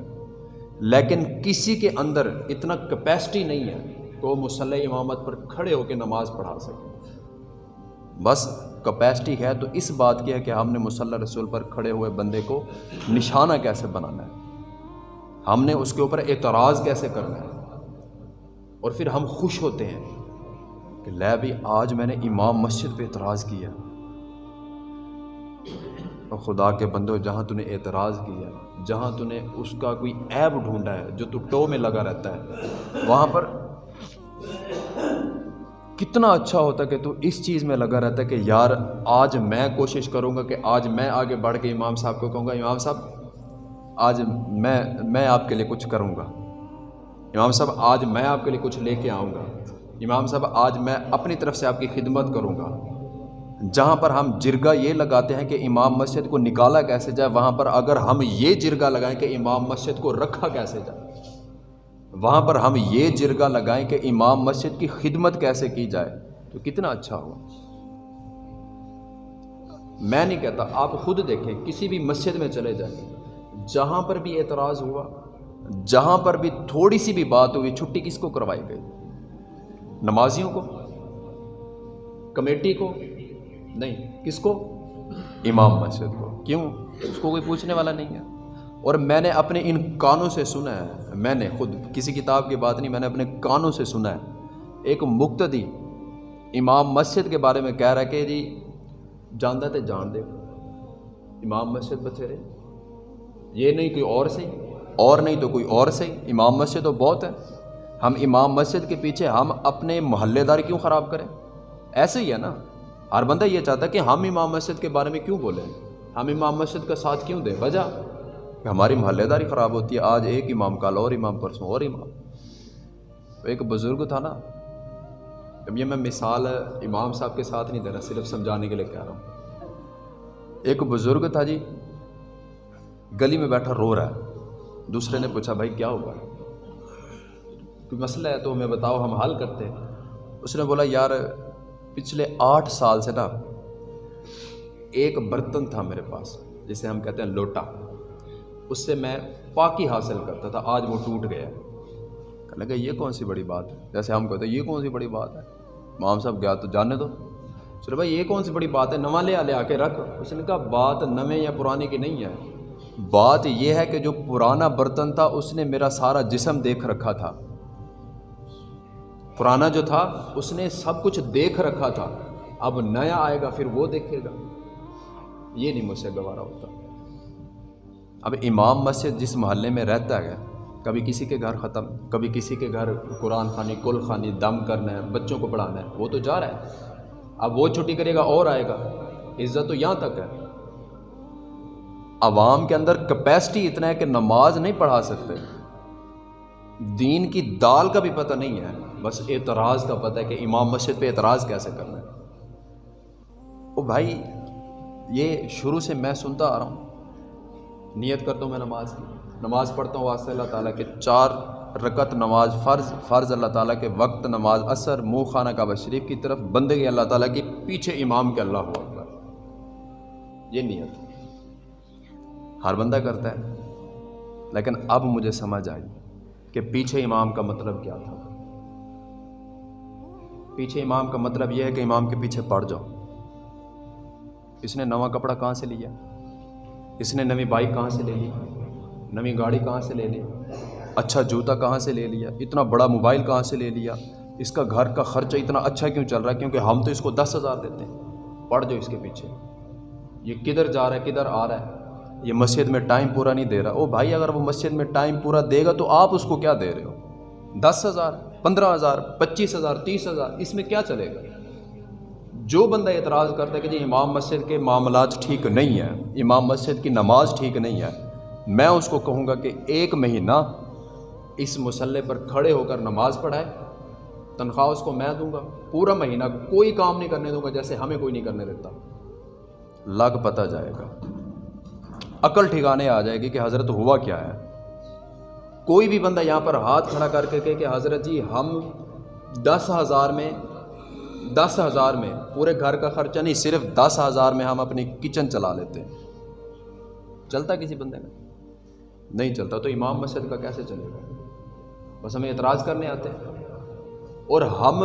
لیکن کسی کے اندر اتنا کیپیسٹی نہیں ہے کہ وہ مسلح امامت پر کھڑے ہو کے نماز پڑھا سکے۔ بس کیپیسٹی ہے تو اس بات کی ہے کہ ہم نے مسلح رسول پر کھڑے ہوئے بندے کو نشانہ کیسے بنانا ہے؟ ہم نے اس کے اوپر اعتراض کیسے کرنا ہے؟ اور پھر ہم خوش ہوتے ہیں کہ لے بھی آج میں نے امام مسجد پہ اعتراض کیا۔ اور خدا کے بندوں جہاں تو نے اعتراض کیا، جہاں تو نے اس کا کوئی عیب ڈھونڈا ہے جو تو ٹو میں لگا رہتا ہے، وہاں پر کتنا اچھا ہوتا کہ تو اس چیز میں لگا رہتا ہے کہ یار آج میں کوشش کروں گا کہ آج میں آگے بڑھ کے امام صاحب کو کہوں گا، امام صاحب، آج میں میں آپ کے لیے کچھ کروں گا۔ امام صاحب، آج میں آپ کے لیے کچھ لے کے آؤں گا۔ امام صاحب، آج میں اپنی طرف سے آپ کی خدمت کروں گا۔ جہاں پر ہم جرگا یہ لگاتے ہیں کہ امام مسجد کو نکالا کیسے جائے، وہاں پر اگر ہم یہ جرگا لگائیں کہ امام مسجد کو رکھا کیسے جائے۔ وہاں پر ہم یہ جرگہ لگائیں کہ امام مسجد کی خدمت کیسے کی جائے؟ تو کتنا اچھا ہوا۔ میں نہیں کہتا، آپ خود دیکھیں، کسی بھی مسجد میں چلے جائیں۔ جہاں پر بھی اعتراض ہوا، جہاں پر بھی تھوڑی سی بھی بات ہوئی، چھٹی کس کو کروائی گئی؟ نمازیوں کو؟ کمیٹی کو؟ نہیں، کس کو؟ امام مسجد کو۔ کیوں؟ اس کو کوئی پوچھنے والا نہیں ہے۔ اور میں نے اپنے ان کانوں سے سنا ہے۔ میں نے خود کسی کتاب کی بات نہیں، میں نے اپنے کانوں سے سنا ہے۔ ایک مقتدی امام مسجد کے بارے میں کہہ رہا کہ جی جاندہ تے جان دے۔ امام مسجد بتھیرے۔ یہ نہیں کوئی اور صحیح اور نہیں تو کوئی اور صحیح امام مسجد تو بہت ہے۔ ہم امام مسجد کے پیچھے ہم اپنے محلے دار کیوں خراب کریں؟ ایسے ہی ہے نا۔ ہر بندہ یہ چاہتا ہے کہ ہم امام مسجد کے بارے میں کیوں بولیں؟ ہم امام مسجد کا ساتھ کیوں دیں؟ وجہ؟ کہ ہماری محلے داری خراب ہوتی ہے، آج ایک امام کال اور امام پرسوں اور امام۔ ایک بزرگ تھا نا۔ اب یہ میں مثال امام صاحب کے ساتھ نہیں دینا، صرف سمجھانے کے لیے کہہ رہا ہوں۔ ایک بزرگ تھا جی گلی میں بیٹھا، رو رہا ہے۔ دوسرے نے پوچھا، بھائی، کیا ہوا؟ کوئی مسئلہ ہے تو ہمیں بتاؤ، ہم حل کرتے ہیں۔ اس نے بولا، یار، پچھلے آٹھ سال سے نا، ایک برتن تھا میرے پاس، جسے ہم کہتے ہیں لوٹا۔ اس سے میں پاکی حاصل کرتا تھا، آج وہ ٹوٹ گیا۔ کہنے لگا، یہ کون سی بڑی بات ہے؟ جیسے ہم کہتے ہیں، یہ کون سی بڑی بات ہے؟ مام صاحب گیا تو جانے دو۔ سر بھائی، یہ کون سی بڑی بات ہے؟ نواں لے لے آ کے رکھ۔ اس نے کہا، بات نویں یا پرانے کی نہیں ہے۔ بات یہ ہے کہ جو پرانا برتن تھا، اس نے میرا سارا جسم دیکھ رکھا تھا۔ پرانا جو تھا، اس نے سب کچھ دیکھ رکھا تھا۔ اب نیا آئے گا، پھر وہ دیکھے گا۔ یہ نہیں مجھ سے گوارا ہوتا۔ اب امام مسجد جس محلے میں رہتا ہے، کبھی کسی کے گھر ختم، کبھی کسی کے گھر قرآن خانی، کل خانی، دم کرنا ہے، بچوں کو پڑھانا ہے، وہ تو جا رہا ہے۔ اب وہ چھٹی کرے گا اور آئے گا۔ عزت تو یہاں تک ہے۔ عوام کے اندر کیپیسٹی اتنا ہے کہ نماز نہیں پڑھا سکتے۔ دین کی دال کا بھی پتہ نہیں ہے، بس اعتراض کا پتہ ہے کہ امام مسجد پہ اعتراض کیسے کرنا ہے۔ او بھائی، یہ شروع سے میں سنتا آ رہا ہوں۔ نیت کرتا ہوں میں نماز کی۔ نماز پڑھتا ہوں واسطہ اللہ تعالیٰ کے چار رکت نماز فرض فرض اللہ تعالیٰ کے وقت نماز اثر، منہ خانہ کعبہ شریف کی طرف، بندے اللہ تعالیٰ کے پیچھے امام کے اللہ ہوا یہ نیت۔ ہر بندہ کرتا ہے، لیکن اب مجھے سمجھ آئی کہ پیچھے امام کا مطلب کیا تھا۔ پیچھے امام کا مطلب یہ ہے کہ امام کے پیچھے پڑ جاؤ۔ اس نے نواں کپڑا کہاں سے لیا؟ اس نے نوی بائک کہاں سے لے لی؟ نوی گاڑی کہاں سے لے لی؟ اچھا جوتا کہاں سے لے لیا؟ اتنا بڑا موبائل کہاں سے لے لیا؟ اس کا گھر کا خرچہ اتنا اچھا کیوں چل رہا ہے؟ کیونکہ ہم تو اس کو دس ہزار دیتے ہیں۔ پڑھ جو اس کے پیچھے۔ یہ کدھر جا رہا ہے؟ کدھر آ رہا ہے؟ یہ مسجد میں ٹائم پورا نہیں دے رہا۔ او بھائی، اگر وہ مسجد میں ٹائم پورا دے گا تو آپ اس کو کیا دے رہے ہو؟ دس ہزار، پندرہ ہزار، پچیس ہزار، تیس ہزار، اس میں کیا چلے گا؟ جو بندہ اعتراض کرتا ہے کہ جی امام مسجد کے معاملات ٹھیک نہیں ہیں، امام مسجد کی نماز ٹھیک نہیں ہے، میں اس کو کہوں گا کہ ایک مہینہ اس مسئلے پر کھڑے ہو کر نماز پڑھائے، تنخواہ اس کو میں دوں گا، پورا مہینہ کوئی کام نہیں کرنے دوں گا جیسے ہمیں کوئی نہیں کرنے دیتا۔ لگ پتہ جائے گا۔ عقل ٹھکانے آ جائے گی کہ حضرت ہوا کیا ہے۔ کوئی بھی بندہ یہاں پر ہاتھ کھڑا کر کے کہ حضرت جی ہم دس ہزار میں دس ہزار میں پورے گھر کا خرچہ نہیں صرف دس ہزار میں ہم اپنی کچن چلا لیتے ہیں۔ چلتا کسی بندے میں؟ نہیں چلتا تو امام مسجد کا کیسے چلے گا؟ بس ہمیں اعتراض کرنے آتے ہیں۔ اور ہم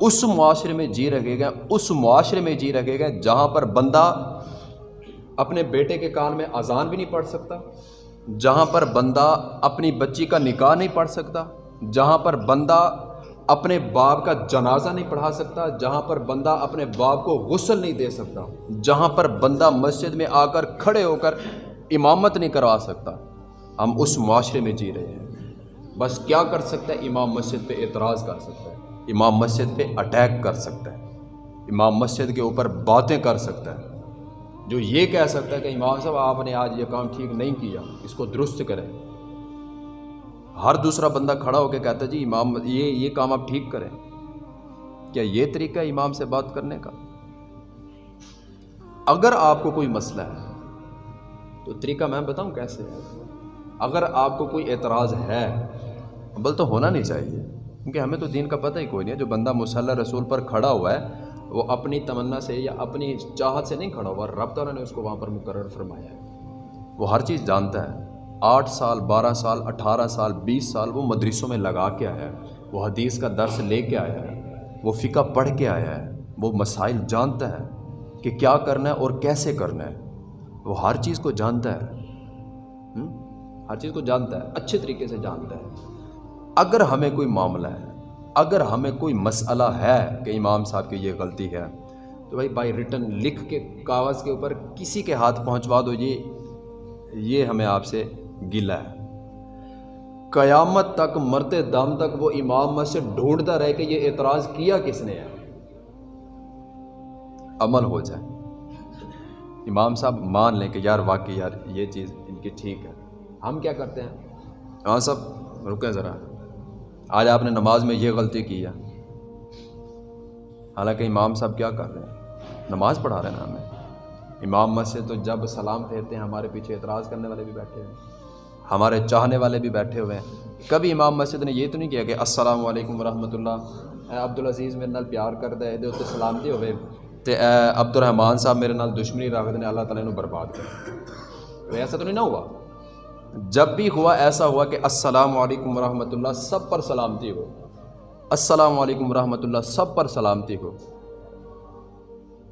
اس معاشرے میں جی رکھے گئے اس معاشرے میں جی رکھے گئے جہاں پر بندہ اپنے بیٹے کے کان میں اذان بھی نہیں پڑھ سکتا جہاں پر بندہ اپنی بچی کا نکاح نہیں پڑھ سکتا جہاں پر بندہ اپنے باپ کا جنازہ نہیں پڑھا سکتا، جہاں پر بندہ اپنے باپ کو غسل نہیں دے سکتا، جہاں پر بندہ مسجد میں آ کر کھڑے ہو کر امامت نہیں کروا سکتا۔ ہم اس معاشرے میں جی رہے ہیں۔ بس کیا کر سکتا ہے؟ امام مسجد پہ اعتراض کر سکتا ہے۔ امام مسجد پہ اٹیک کر سکتا ہے۔ امام مسجد کے اوپر باتیں کر سکتا ہے۔ جو یہ کہہ سکتا ہے کہ امام صاحب، آپ نے آج یہ کام ٹھیک نہیں کیا، اس کو درست کریں۔ ہر دوسرا بندہ کھڑا ہو کے کہتا ہے جی امام، یہ یہ کام آپ ٹھیک کریں۔ کیا یہ طریقہ ہے امام سے بات کرنے کا؟ اگر آپ کو کوئی مسئلہ ہے، تو طریقہ میں بتاؤں کیسے ہے؟ اگر آپ کو کوئی اعتراض ہے بل تو ہونا نہیں چاہیے، کیونکہ ہمیں تو دین کا پتہ ہی کوئی نہیں ہے۔ جو بندہ مصلی رسول پر کھڑا ہوا ہے، وہ اپنی تمنا سے یا اپنی چاہت سے نہیں کھڑا ہوا، رب تعالیٰ نے اس کو وہاں پر مقرر فرمایا ہے۔ وہ ہر چیز جانتا ہے۔ آٹھ سال، بارہ سال، اٹھارہ سال، بیس سال وہ مدرسوں میں لگا کے آیا ہے۔ وہ حدیث کا درس لے کے آیا ہے۔ وہ فقہ پڑھ کے آیا ہے۔ وہ مسائل جانتا ہے کہ کیا کرنا ہے اور کیسے کرنا ہے۔ وہ ہر چیز کو جانتا ہے۔ ہر چیز کو جانتا ہے۔ اچھے طریقے سے جانتا ہے۔ اگر ہمیں کوئی معاملہ ہے، اگر ہمیں کوئی مسئلہ ہے کہ امام صاحب کی یہ غلطی ہے، تو بھائی بائی ریٹن لکھ کے کاغذ کے اوپر کسی کے ہاتھ پہنچوا دو۔ یہ یہ ہمیں آپ سے گلا ہے۔ قیامت تک مرتے دم تک وہ امام سے ڈھونڈتا رہے کہ یہ اعتراض کیا کس نے ہے۔ عمل ہو جائے۔ امام صاحب مان لیں کہ یار واقعی یار یہ چیز ان کی ٹھیک ہے۔ ہم کیا کرتے ہیں؟ امام صاحب، رکیں ذرا۔ آج آپ نے نماز میں یہ غلطی کی ہے۔ حالانکہ امام صاحب کیا کر رہے ہیں؟ نماز پڑھا رہے ہیں نا ہمیں۔ امام مسجد تو جب سلام پھیرتے ہیں، ہمارے پیچھے اعتراض کرنے والے بھی بیٹھے ہیں۔ ہمارے چاہنے والے بھی بیٹھے ہوئے ہیں۔ کبھی امام مسجد نے یہ تو نہیں کیا کہ السلام علیکم ورحمۃ اللہ۔ اے عبدالعزیز، میرے نال پیار کر دے یہ اتنے سلامتی ہوئے۔ تو اے عبد الرحمان صاحب، میرے نال دشمنی رکھ نے اللہ تعالیٰ نے برباد کر ایسا تو نہیں نہ ہوا؟ جب بھی ہوا، ایسا ہوا کہ السلام علیکم ورحمۃ اللہ سب پر سلامتی ہو۔ السلام علیکم ورحمۃ اللہ سب پر سلامتی ہو۔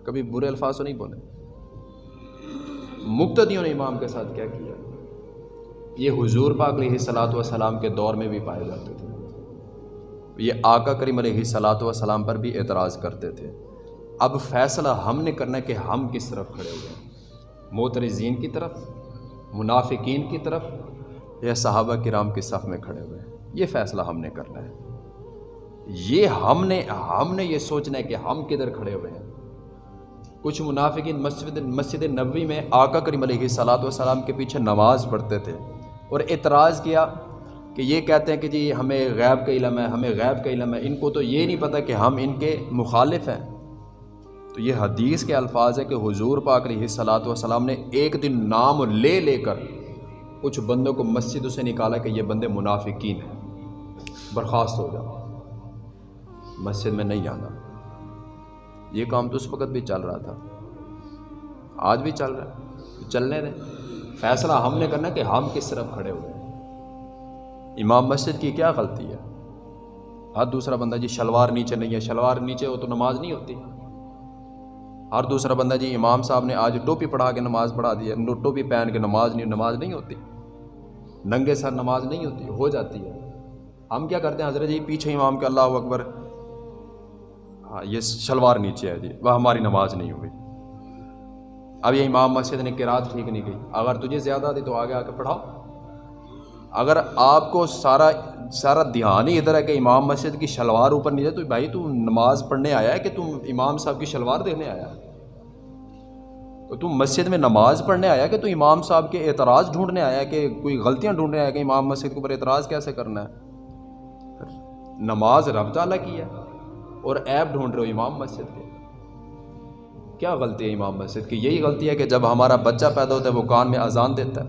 کبھی برے الفاظ تو نہیں بولے؟ مقتدیوں نے امام کے ساتھ کیا کیا؟ یہ حضور پاک علیہ صلاۃ وسلام کے دور میں بھی پائے جاتے تھے۔ یہ آقا کریم علیہ صلاۃ وسلام پر بھی اعتراض کرتے تھے۔ اب فیصلہ ہم نے کرنا ہے کہ ہم کس طرف کھڑے ہوئے ہیں؟ موترزین کی طرف، منافقین کی طرف یا صحابہ کرام کی صف میں کھڑے ہوئے ہیں؟ یہ فیصلہ ہم نے کرنا ہے۔ یہ ہم نے ہم نے یہ سوچنا ہے کہ ہم کدھر کھڑے ہوئے ہیں۔ کچھ منافقین مسجد مسجد نبوی میں آقا کریم علیہ صلاۃ والسلام کے پیچھے نماز پڑھتے تھے۔ اور اعتراض کیا کہ یہ کہتے ہیں کہ جی ہمیں غیب کا علم ہے، ہمیں غیب کا علم ہے۔ ان کو تو یہ نہیں پتہ کہ ہم ان کے مخالف ہیں۔ تو یہ حدیث کے الفاظ ہے کہ حضور پاک علیہ صلاۃ والسلام نے ایک دن نام لے لے کر کچھ بندوں کو مسجد سے نکالا کہ یہ بندے منافقین ہیں۔ برخاست ہو جاؤ مسجد میں نہیں آنا یہ کام تو اس وقت بھی چل رہا تھا۔ آج بھی چل رہا ہے۔ چلنے دیں۔ فیصلہ ہم نے کرنا کہ ہم کس طرف کھڑے ہوئے ہیں۔ امام مسجد کی کیا غلطی ہے؟ ہر دوسرا بندہ جی شلوار نیچے نہیں ہے، شلوار نیچے ہو تو نماز نہیں ہوتی۔ ہر دوسرا بندہ جی امام صاحب نے آج ٹوپی پڑھا کے نماز پڑھا دی ہے، ٹوپی پہن کے نماز نہیں نماز نہیں ہوتی۔ ننگے سر نماز نہیں ہوتی، ہو جاتی ہے۔ ہم کیا کرتے ہیں؟ حضرت جی پیچھے امام کے اللہ اکبر۔ ہاں یہ شلوار نیچے ہے جی وہ ہماری نماز نہیں ہوئی۔ اب یہ امام مسجد نے کرات ٹھیک نہیں کی۔ اگر تجھے زیادہ دی تو آگے آ کے پڑھاؤ۔ اگر آپ کو سارا سارا دھیان ہی ادھر ہے کہ امام مسجد کی شلوار اوپر نہیں جائے، تو بھائی تو نماز پڑھنے آیا ہے کہ تم امام صاحب کی شلوار دینے آیا ہے؟ تو تم مسجد میں نماز پڑھنے آیا کہ تو امام صاحب کے اعتراض ڈھونڈنے آیا کہ کوئی غلطیاں ڈھونڈنے آیا کہ امام مسجد کے اوپر اعتراض کیسے کرنا ہے؟ نماز رب تعالیٰ کی ہے اور ایپ ڈھونڈ رہے ہو امام مسجد کے۔ کیا غلطی ہے امام مسجد کی؟ یہی غلطی ہے کہ جب ہمارا بچہ پیدا ہوتا ہے وہ کان میں اذان دیتا ہے۔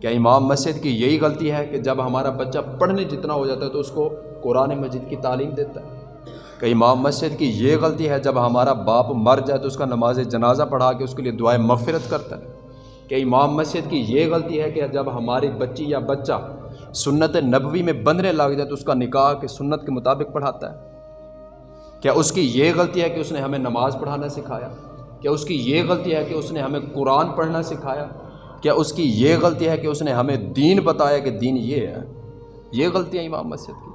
کیا امام مسجد کی یہی غلطی ہے کہ جب ہمارا بچہ پڑھنے جتنا ہو جاتا ہے تو اس کو قرآن مجید کی تعلیم دیتا ہے؟ کہ امام مسجد کی یہ غلطی ہے جب ہمارا باپ مر جائے تو اس کا نماز جنازہ پڑھا کے اس کے لیے دعائیں مغفرت کرتا ہے؟ کہ امام مسجد کی یہ غلطی ہے کہ جب ہماری بچی یا بچہ سنت نبوی میں بندھنے لگ جائے تو اس کا نکاح کے سنت کے مطابق پڑھاتا ہے؟ کیا اس کی یہ غلطی ہے کہ اس نے ہمیں نماز پڑھانا سکھایا؟ کیا اس کی یہ غلطی ہے کہ اس نے ہمیں قرآن پڑھنا سکھایا؟ کیا اس کی یہ غلطی ہے کہ اس نے ہمیں دین بتایا کہ دین یہ ہے؟ یہ غلطی ہے امام مسجد کی۔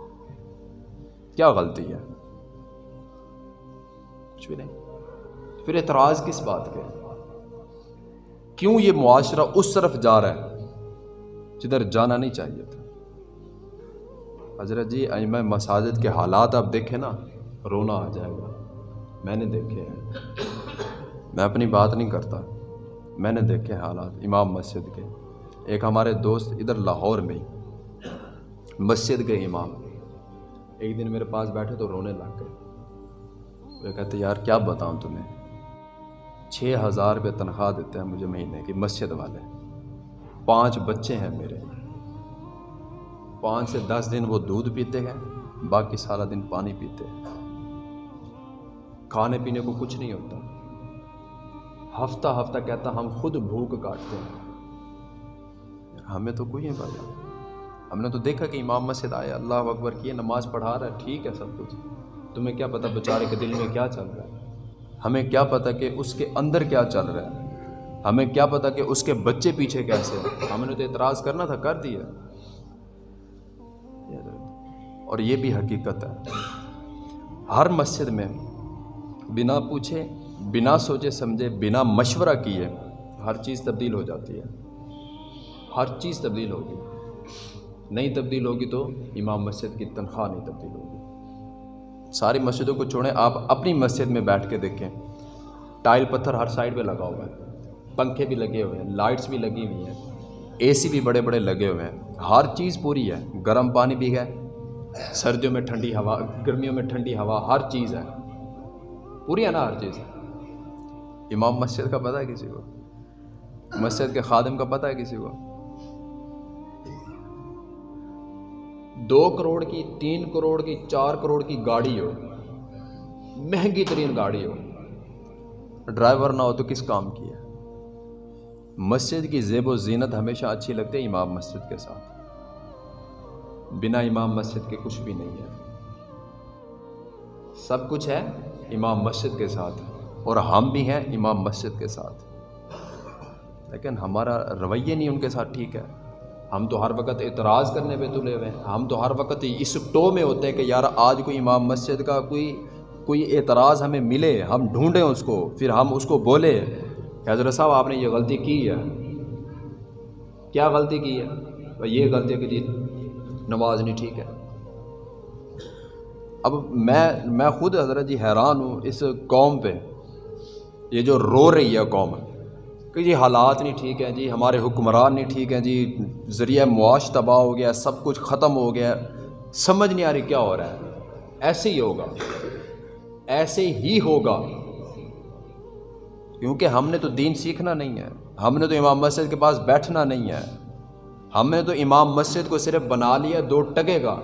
کیا غلطی ہے؟ کچھ بھی نہیں۔ پھر اعتراض کس بات کے کیوں یہ معاشرہ اس طرف جا رہا ہے جدھر جانا نہیں چاہیے تھا؟ حضرت جی میں مساجد کے حالات آپ دیکھیں نا رونا آ جائے گا۔ میں نے دیکھے ہیں۔ میں اپنی بات نہیں کرتا۔ میں نے دیکھے حالات امام مسجد کے۔ ایک ہمارے دوست ادھر لاہور میں مسجد کے امام۔ ایک دن میرے پاس بیٹھے تو رونے لگ گئے۔ وہ کہتے یار، کیا بتاؤں تمہیں؟ چھ ہزار روپے تنخواہ دیتے ہیں مجھے مہینے کی، مسجد والے۔ پانچ بچے ہیں میرے۔ پانچ سے دس دن وہ دودھ پیتے ہیں، باقی سارا دن پانی پیتے ہیں۔ کھانے پینے کو کچھ نہیں ہوتا۔ ہفتہ ہفتہ کہتا ہم خود بھوک کاٹتے ہیں۔ ہمیں تو کوئی نہیں پتا۔ ہم نے تو دیکھا کہ امام مسجد آئے اللہ اکبر کیے نماز پڑھا رہا ہے، ٹھیک ہے سب کچھ۔ تمہیں کیا پتہ بیچارے کے دل میں کیا چل رہا ہے؟ ہمیں کیا پتہ کہ اس کے اندر کیا چل رہا ہے؟ ہمیں کیا پتہ کہ اس کے بچے پیچھے کیسے ہیں؟ ہم نے تو اعتراض کرنا تھا، کر دیا۔ اور یہ بھی حقیقت ہے۔ ہر مسجد میں بنا پوچھے، بنا سوچے، سمجھے، بنا مشورہ کیے، ہر چیز تبدیل ہو جاتی ہے۔ ہر چیز تبدیل ہوگی۔ نہیں تبدیل ہوگی تو امام مسجد کی تنخواہ نہیں تبدیل ہوگی۔ ساری مسجدوں کو چھوڑیں، آپ اپنی مسجد میں بیٹھ کے دیکھیں۔ ٹائل پتھر ہر سائڈ پہ لگا ہوا ہے۔ پنکھے بھی لگے ہوئے ہیں، لائٹس بھی لگی ہوئی ہیں۔ اے سی بھی بڑے بڑے لگے ہوئے ہیں۔ ہر چیز پوری ہے۔ گرم پانی بھی ہے۔ سردیوں میں ٹھنڈی ہوا، گرمیوں میں ٹھنڈی ہوا، ہر چیز ہے۔ پوری ہے نا ہر چیز؟ امام مسجد کا پتہ ہے کسی کو؟ مسجد کے خادم کا پتہ ہے کسی کو؟ دو کروڑ کی، تین کروڑ کی، چار کروڑ کی گاڑی ہو۔ مہنگی ترین گاڑی ہو۔ ڈرائیور نہ ہو تو کس کام کی ہے؟ مسجد کی زیب و زینت ہمیشہ اچھی لگتی ہے امام مسجد کے ساتھ۔ بنا امام مسجد کے کچھ بھی نہیں ہے۔ سب کچھ ہے۔ امام مسجد کے ساتھ اور ہم بھی ہیں امام مسجد کے ساتھ۔ لیکن ہمارا رویہ نہیں ان کے ساتھ ٹھیک ہے۔ ہم تو ہر وقت اعتراض کرنے پہ تلے ہوئے ہیں۔ ہم تو ہر وقت اس ٹو میں ہوتے ہیں کہ یار آج کوئی امام مسجد کا کوئی کوئی اعتراض ہمیں ملے، ہم ڈھونڈیں اس کو، پھر ہم اس کو بولے۔ کہ حضرت صاحب، آپ نے یہ غلطی کی ہے؟ کیا غلطی کی ہے؟ یہ غلطی ہے کہ جی نماز نہیں ٹھیک ہے۔ اب میں میں خود حضرت جی حیران ہوں اس قوم پہ۔ یہ جو رو رہی ہے قوم، کہ جی حالات نہیں ٹھیک ہیں جی ہمارے حکمران نہیں ٹھیک ہیں جی ذریعہ معاش تباہ ہو گیا، سب کچھ ختم ہو گیا۔ سمجھ نہیں آ رہی کیا ہو رہا ہے۔ ایسے ہی ہوگا۔ ایسے ہی ہوگا۔ کیونکہ ہم نے تو دین سیکھنا نہیں ہے۔ ہم نے تو امام مسجد کے پاس بیٹھنا نہیں ہے۔ ہم نے تو امام مسجد کو صرف بنا لیا، دو ٹگے گا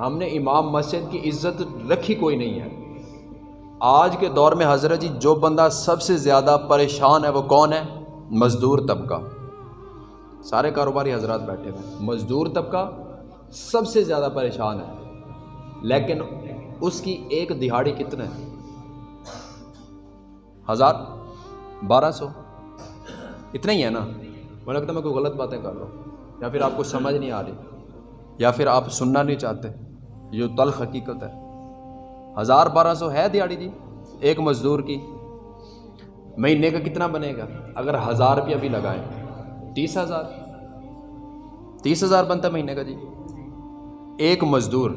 ہم نے امام مسجد کی عزت رکھی کوئی نہیں ہے۔ آج کے دور میں حضرت جی جو بندہ سب سے زیادہ پریشان ہے وہ کون ہے؟ مزدور طبقہ۔ سارے کاروباری حضرات بیٹھے ہوئے مزدور طبقہ سب سے زیادہ پریشان ہے۔ لیکن اس کی ایک دہاڑی کتنے ہزار، بارہ سو۔ اتنا ہی ہے نا؟ مجھے لگتا ہے میں کوئی غلط باتیں کر رہا ہوں۔ یا پھر آپ کو سمجھ نہیں آ رہی۔ یا پھر آپ سننا نہیں چاہتے۔ یہ تلخ حقیقت ہے۔ ہزار بارہ سو ہے دیہڑی جی ایک مزدور کی۔ مہینے کا کتنا بنے گا؟ اگر ہزار روپیہ بھی لگائیں۔ تیس ہزار۔ تیس ہزار بنتا مہینے کا جی۔ ایک مزدور۔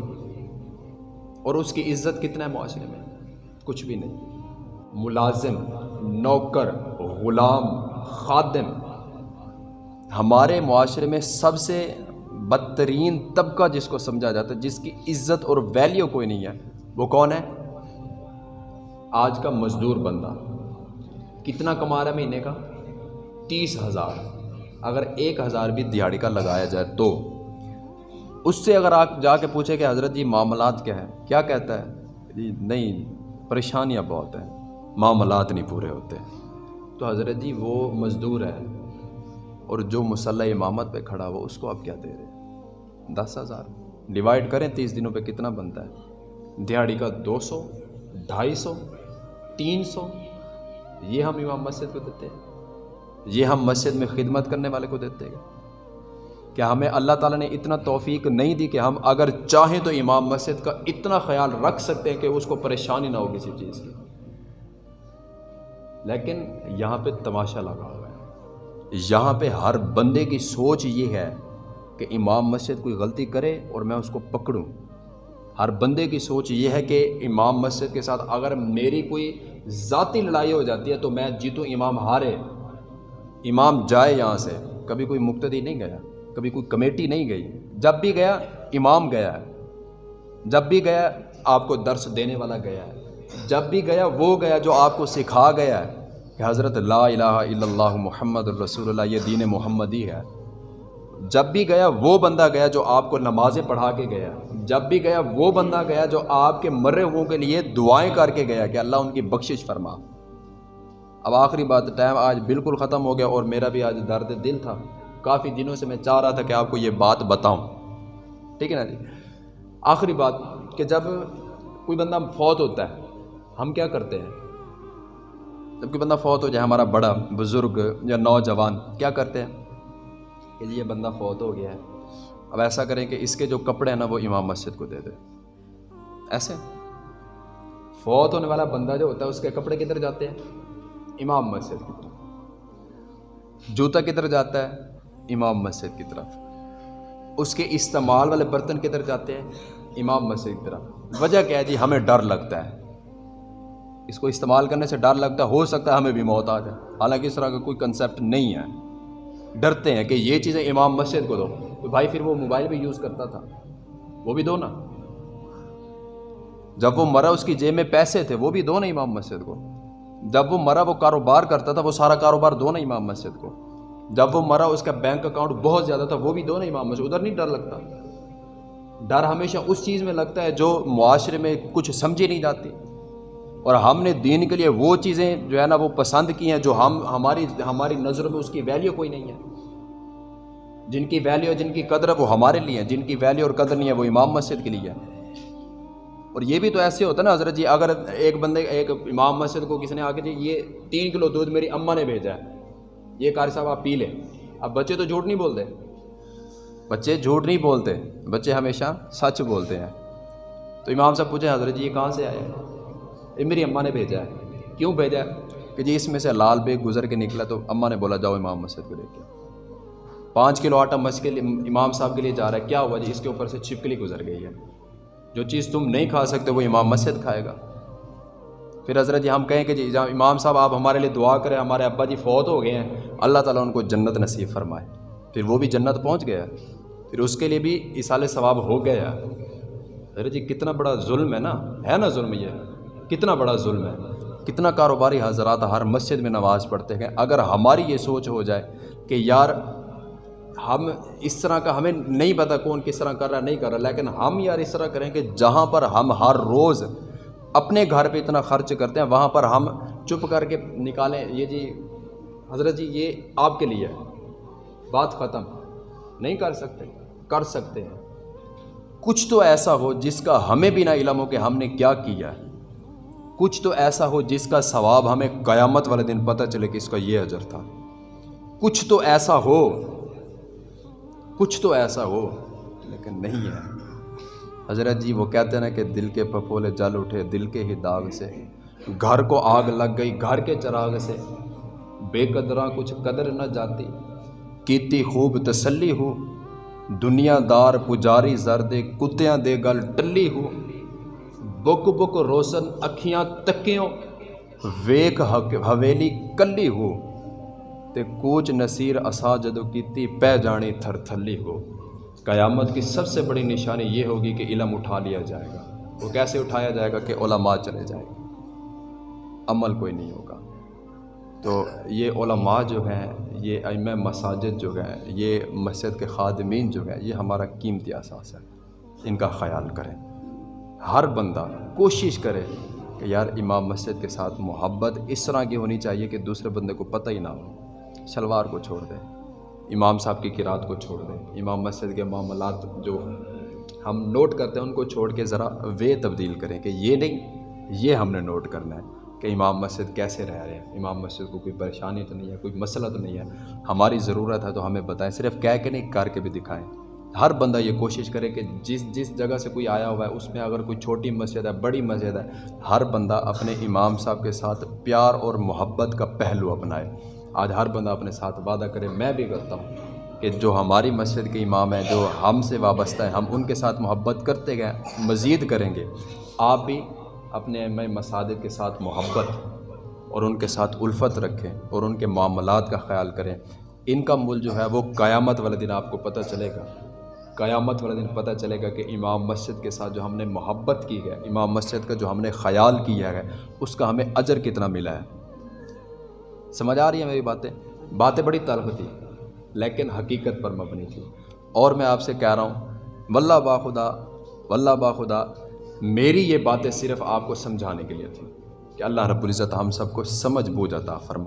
اور اس کی عزت کتنا ہے معاشرے میں؟ کچھ بھی نہیں۔ ملازم، نوکر، غلام، خادم۔ ہمارے معاشرے میں سب سے بدترین طبقہ جس کو سمجھا جاتا ہے، جس کی عزت اور ویلیو کوئی نہیں ہے، وہ کون ہے؟ آج کا مزدور بندہ۔ کتنا کما رہا ہے مہینے کا؟ تیس ہزار۔ اگر ایک ہزار بھی دیہڑی کا لگایا جائے تو۔ اس سے اگر آپ جا کے پوچھیں کہ حضرت جی معاملات کیا ہے کیا کہتا ہے؟ جی نہیں، پریشانیاں بہت ہیں۔ معاملات نہیں پورے ہوتے۔ تو حضرت جی وہ مزدور ہے اور جو مسلح امامت پہ کھڑا ہوا، اس کو آپ کیا دے رہے ہیں؟ دس ہزار۔ ڈیوائڈ کریں تیس دنوں پہ کتنا بنتا ہے؟ دیہڑی کا دو سو، ڈھائی سو، تین سو۔ یہ ہم امام مسجد کو دیتے ہیں۔ یہ ہم مسجد میں خدمت کرنے والے کو دیتے ہیں۔ کیا ہمیں اللہ تعالیٰ نے اتنا توفیق نہیں دی کہ ہم اگر چاہیں تو امام مسجد کا اتنا خیال رکھ سکتے ہیں کہ اس کو پریشانی نہ ہو کسی چیز کی۔ لیکن یہاں پہ تماشا لگا ہوا ہے۔ یہاں پہ ہر بندے کی سوچ یہ ہے کہ امام مسجد کوئی غلطی کرے اور میں اس کو پکڑوں۔ ہر بندے کی سوچ یہ ہے کہ امام مسجد کے ساتھ اگر میری کوئی ذاتی لڑائی ہو جاتی ہے تو میں جیتوں، امام ہارے۔ امام جائے یہاں سے۔ کبھی کوئی مقتدی نہیں گیا، کبھی کوئی کمیٹی نہیں گئی۔ جب بھی گیا، امام گیا۔ ہے جب بھی گیا، آپ کو درس دینے والا گیا۔ ہے جب بھی گیا، وہ گیا جو آپ کو سکھا گیا ہے کہ حضرت لا الہ الا اللہ محمد الرسول اللہ، یہ دین محمدی ہے۔ جب بھی گیا وہ بندہ گیا جو آپ کو نمازیں پڑھا کے گیا۔ جب بھی گیا وہ بندہ گیا جو آپ کے مرے ہوئے کے لیے دعائیں کر کے گیا کہ اللہ ان کی بخشش فرما۔ اب آخری بات، ٹائم آج بالکل ختم ہو گیا اور میرا بھی آج درد دل تھا۔ کافی دنوں سے میں چاہ رہا تھا کہ آپ کو یہ بات بتاؤں۔ ٹھیک ہے نا جی؟ آخری بات کہ جب کوئی بندہ فوت ہوتا ہے، ہم کیا کرتے ہیں؟ جب کوئی بندہ فوت ہو جائے، ہمارا بڑا بزرگ یا نوجوان کیا کرتے ہیں؟ کہ یہ بندہ فوت ہو گیا ہے۔ اب ایسا کریں کہ اس کے جو کپڑے ہیں نا وہ امام مسجد کو دے دے ایسے۔ فوت ہونے والا بندہ جو ہوتا ہے، اس کے کپڑے کدھر جاتے ہیں؟ امام مسجد کی طرف۔ جوتا کدھر جاتا ہے؟ امام مسجد کی طرف۔ اس کے استعمال والے برتن کدھر جاتے ہیں؟ امام مسجد کی طرف۔ وجہ کیا ہے جی؟ ہمیں ڈر لگتا ہے۔ اس کو استعمال کرنے سے ڈر لگتا ہے، ہو سکتا ہے ہمیں بھی موت آ جائے۔ حالانکہ اس طرح کا کوئی کنسیپٹ نہیں ہے۔ ڈرتے ہیں کہ یہ چیزیں امام مسجد کو دو۔ تو بھائی پھر وہ موبائل بھی یوز کرتا تھا۔ وہ بھی دو نا۔ جب وہ مرا، اس کی جیب میں پیسے تھے، وہ بھی دو نا امام مسجد کو۔ جب وہ مرا، وہ کاروبار کرتا تھا، وہ سارا کاروبار دو نا امام مسجد کو۔ جب وہ مرا، اس کا بینک اکاؤنٹ بہت زیادہ تھا، وہ بھی دو نا امام مسجد۔ ادھر نہیں ڈر لگتا۔ ڈر ہمیشہ اس چیز میں لگتا ہے جو معاشرے میں کچھ سمجھی نہیں جاتی۔ اور ہم نے دین کے لیے وہ چیزیں جو ہے نا وہ پسند کی ہیں جو ہم ہماری ہماری نظروں میں اس کی ویلیو کوئی نہیں ہے۔ جن کی ویلیو جن کی قدر ہے وہ ہمارے لیے ہیں۔ جن کی ویلیو اور قدر نہیں ہے وہ امام مسجد کے لیے ہے اور یہ بھی تو ایسے ہوتا ہے نا حضرت جی اگر ایک بندے، ایک امام مسجد کو کسی نے آ کے جی یہ تین کلو دودھ میری اماں نے بھیجا ہے۔ یہ قاری صاحب آپ پی لیں۔ اب بچے تو جھوٹ نہیں بولتے۔ بچے جھوٹ نہیں بولتے۔ بچے ہمیشہ سچ بولتے ہیں۔ تو امام صاحب پوچھے حضرت جی یہ کہاں سے آئے؟ یہ میری اماں نے بھیجا ہے۔ کیوں بھیجا ہے؟ کہ جی اس میں سے لال بیگ گزر کے نکلا تو اماں نے بولا جاؤ امام مسجد کو لے کے پانچ کلو آٹا مسجد کے لیے امام صاحب کے لیے جا رہا ہے۔ کیا ہوا جی؟ اس کے اوپر سے چھپکلی گزر گئی ہے۔ جو چیز تم نہیں کھا سکتے وہ امام مسجد کھائے گا۔ پھر حضرت جی ہم کہیں کہ جی امام صاحب، آپ ہمارے لیے دعا کریں۔ ہمارے ابا جی فوت ہو گئے ہیں۔ اللہ تعالیٰ ان کو جنت نصیب فرمائے۔ پھر وہ بھی جنت پہنچ گیا۔ پھر اس کے لیے بھی اصال ثواب ہو گیا۔ حضرت جی کتنا بڑا ظلم ہے نا؟ ہے نا ظلم یہ۔ کتنا بڑا ظلم ہے۔ کتنا کاروباری حضرات ہر مسجد میں نماز پڑھتے ہیں۔ اگر ہماری یہ سوچ ہو جائے کہ یار ہم اس طرح کا ہمیں نہیں پتہ کون کس طرح کر رہا ہے، نہیں کر رہا، لیکن ہم یار اس طرح کریں کہ جہاں پر ہم ہر روز اپنے گھر پہ اتنا خرچ کرتے ہیں، وہاں پر ہم چپ کر کے نکالیں۔ یہ جی حضرت جی یہ آپ کے لیے ہے۔ بات ختم۔ نہیں کر سکتے کر سکتے ہیں۔ کچھ تو ایسا ہو جس کا ہمیں بھی نہ علم ہو کہ ہم نے کیا کیا ہے۔ کچھ تو ایسا ہو جس کا ثواب ہمیں قیامت والے دن پتہ چلے کہ اس کا یہ اجر تھا۔ کچھ تو ایسا ہو، کچھ تو ایسا ہو، لیکن نہیں ہے۔ حضرت جی وہ کہتے ہیں نا کہ دل کے پپولے جل اٹھے، دل کے ہی داغ سے۔ گھر کو آگ لگ گئی، گھر کے چراغ سے۔ بے قدراں کچھ قدر نہ جاتی۔ کیتی خوب تسلی ہو۔ دنیا دار پجاری زردے، کتیاں دے گل ٹلی ہو۔ بک بک روشن اکھیاں تکیوں ویک حویلی کلی ہو تے کوچ نصیر اسا جدو کیتی پہ جانی تھر تھلی ہو قیامت کی سب سے بڑی نشانی یہ ہوگی کہ علم اٹھا لیا جائے گا وہ کیسے اٹھایا جائے گا کہ علماء چلے جائے گا عمل کوئی نہیں ہوگا تو یہ علماء جو ہیں یہ ائمہ مساجد جو ہیں یہ مسجد کے خادمین جو ہیں یہ ہمارا قیمتی اثاث ہے ان کا خیال کریں ہر بندہ کوشش کرے کہ یار امام مسجد کے ساتھ محبت اس طرح کی ہونی چاہیے کہ دوسرے بندے کو پتہ ہی نہ ہو، شلوار کو چھوڑ دے، امام صاحب کی قرات کو چھوڑ دیں امام مسجد کے معاملات جو ہم نوٹ کرتے ہیں ان کو چھوڑ کے ذرا وے تبدیل کریں کہ یہ نہیں، یہ ہم نے نوٹ کرنا ہے کہ امام مسجد کیسے رہ رہے ہیں۔ امام مسجد کو کوئی پریشانی تو نہیں ہے، کوئی مسئلہ تو نہیں ہے۔ ہماری ضرورت ہے تو ہمیں بتائیں، صرف کہہ کے نہیں، کر کے بھی دکھائیں۔ ہر بندہ یہ کوشش کرے کہ جس جس جگہ سے کوئی آیا ہوا ہے، اس میں اگر کوئی چھوٹی مسجد ہے، بڑی مسجد ہے، ہر بندہ اپنے امام صاحب کے ساتھ پیار اور محبت کا پہلو اپنائے۔ آج ہر بندہ اپنے ساتھ وعدہ کرے، میں بھی کرتا ہوں کہ جو ہماری مسجد کے امام ہیں، جو ہم سے وابستہ ہیں، ہم ان کے ساتھ محبت کرتے گئے، مزید کریں گے۔ آپ بھی اپنے میں مساجد کے ساتھ محبت اور ان کے ساتھ الفت رکھیں اور ان کے معاملات کا خیال کریں۔ ان کا مل جو ہے، وہ قیامت والے دن آپ کو پتہ چلے گا۔ قیامت والے دن پتہ چلے گا کہ امام مسجد کے ساتھ جو ہم نے محبت کی ہے، امام مسجد کا جو ہم نے خیال کیا ہے، اس کا ہمیں اجر کتنا ملا ہے؟ سمجھ آ رہی ہیں میری باتیں؟ باتیں بڑی تلخ تھی، لیکن حقیقت پر مبنی تھی۔ اور میں آپ سے کہہ رہا ہوں، واللہ باخدا واللہ باخدا میری یہ باتیں صرف آپ کو سمجھانے کے لیے تھیں کہ اللہ رب العزت ہم سب کو سمجھ بوجھ عطا فرما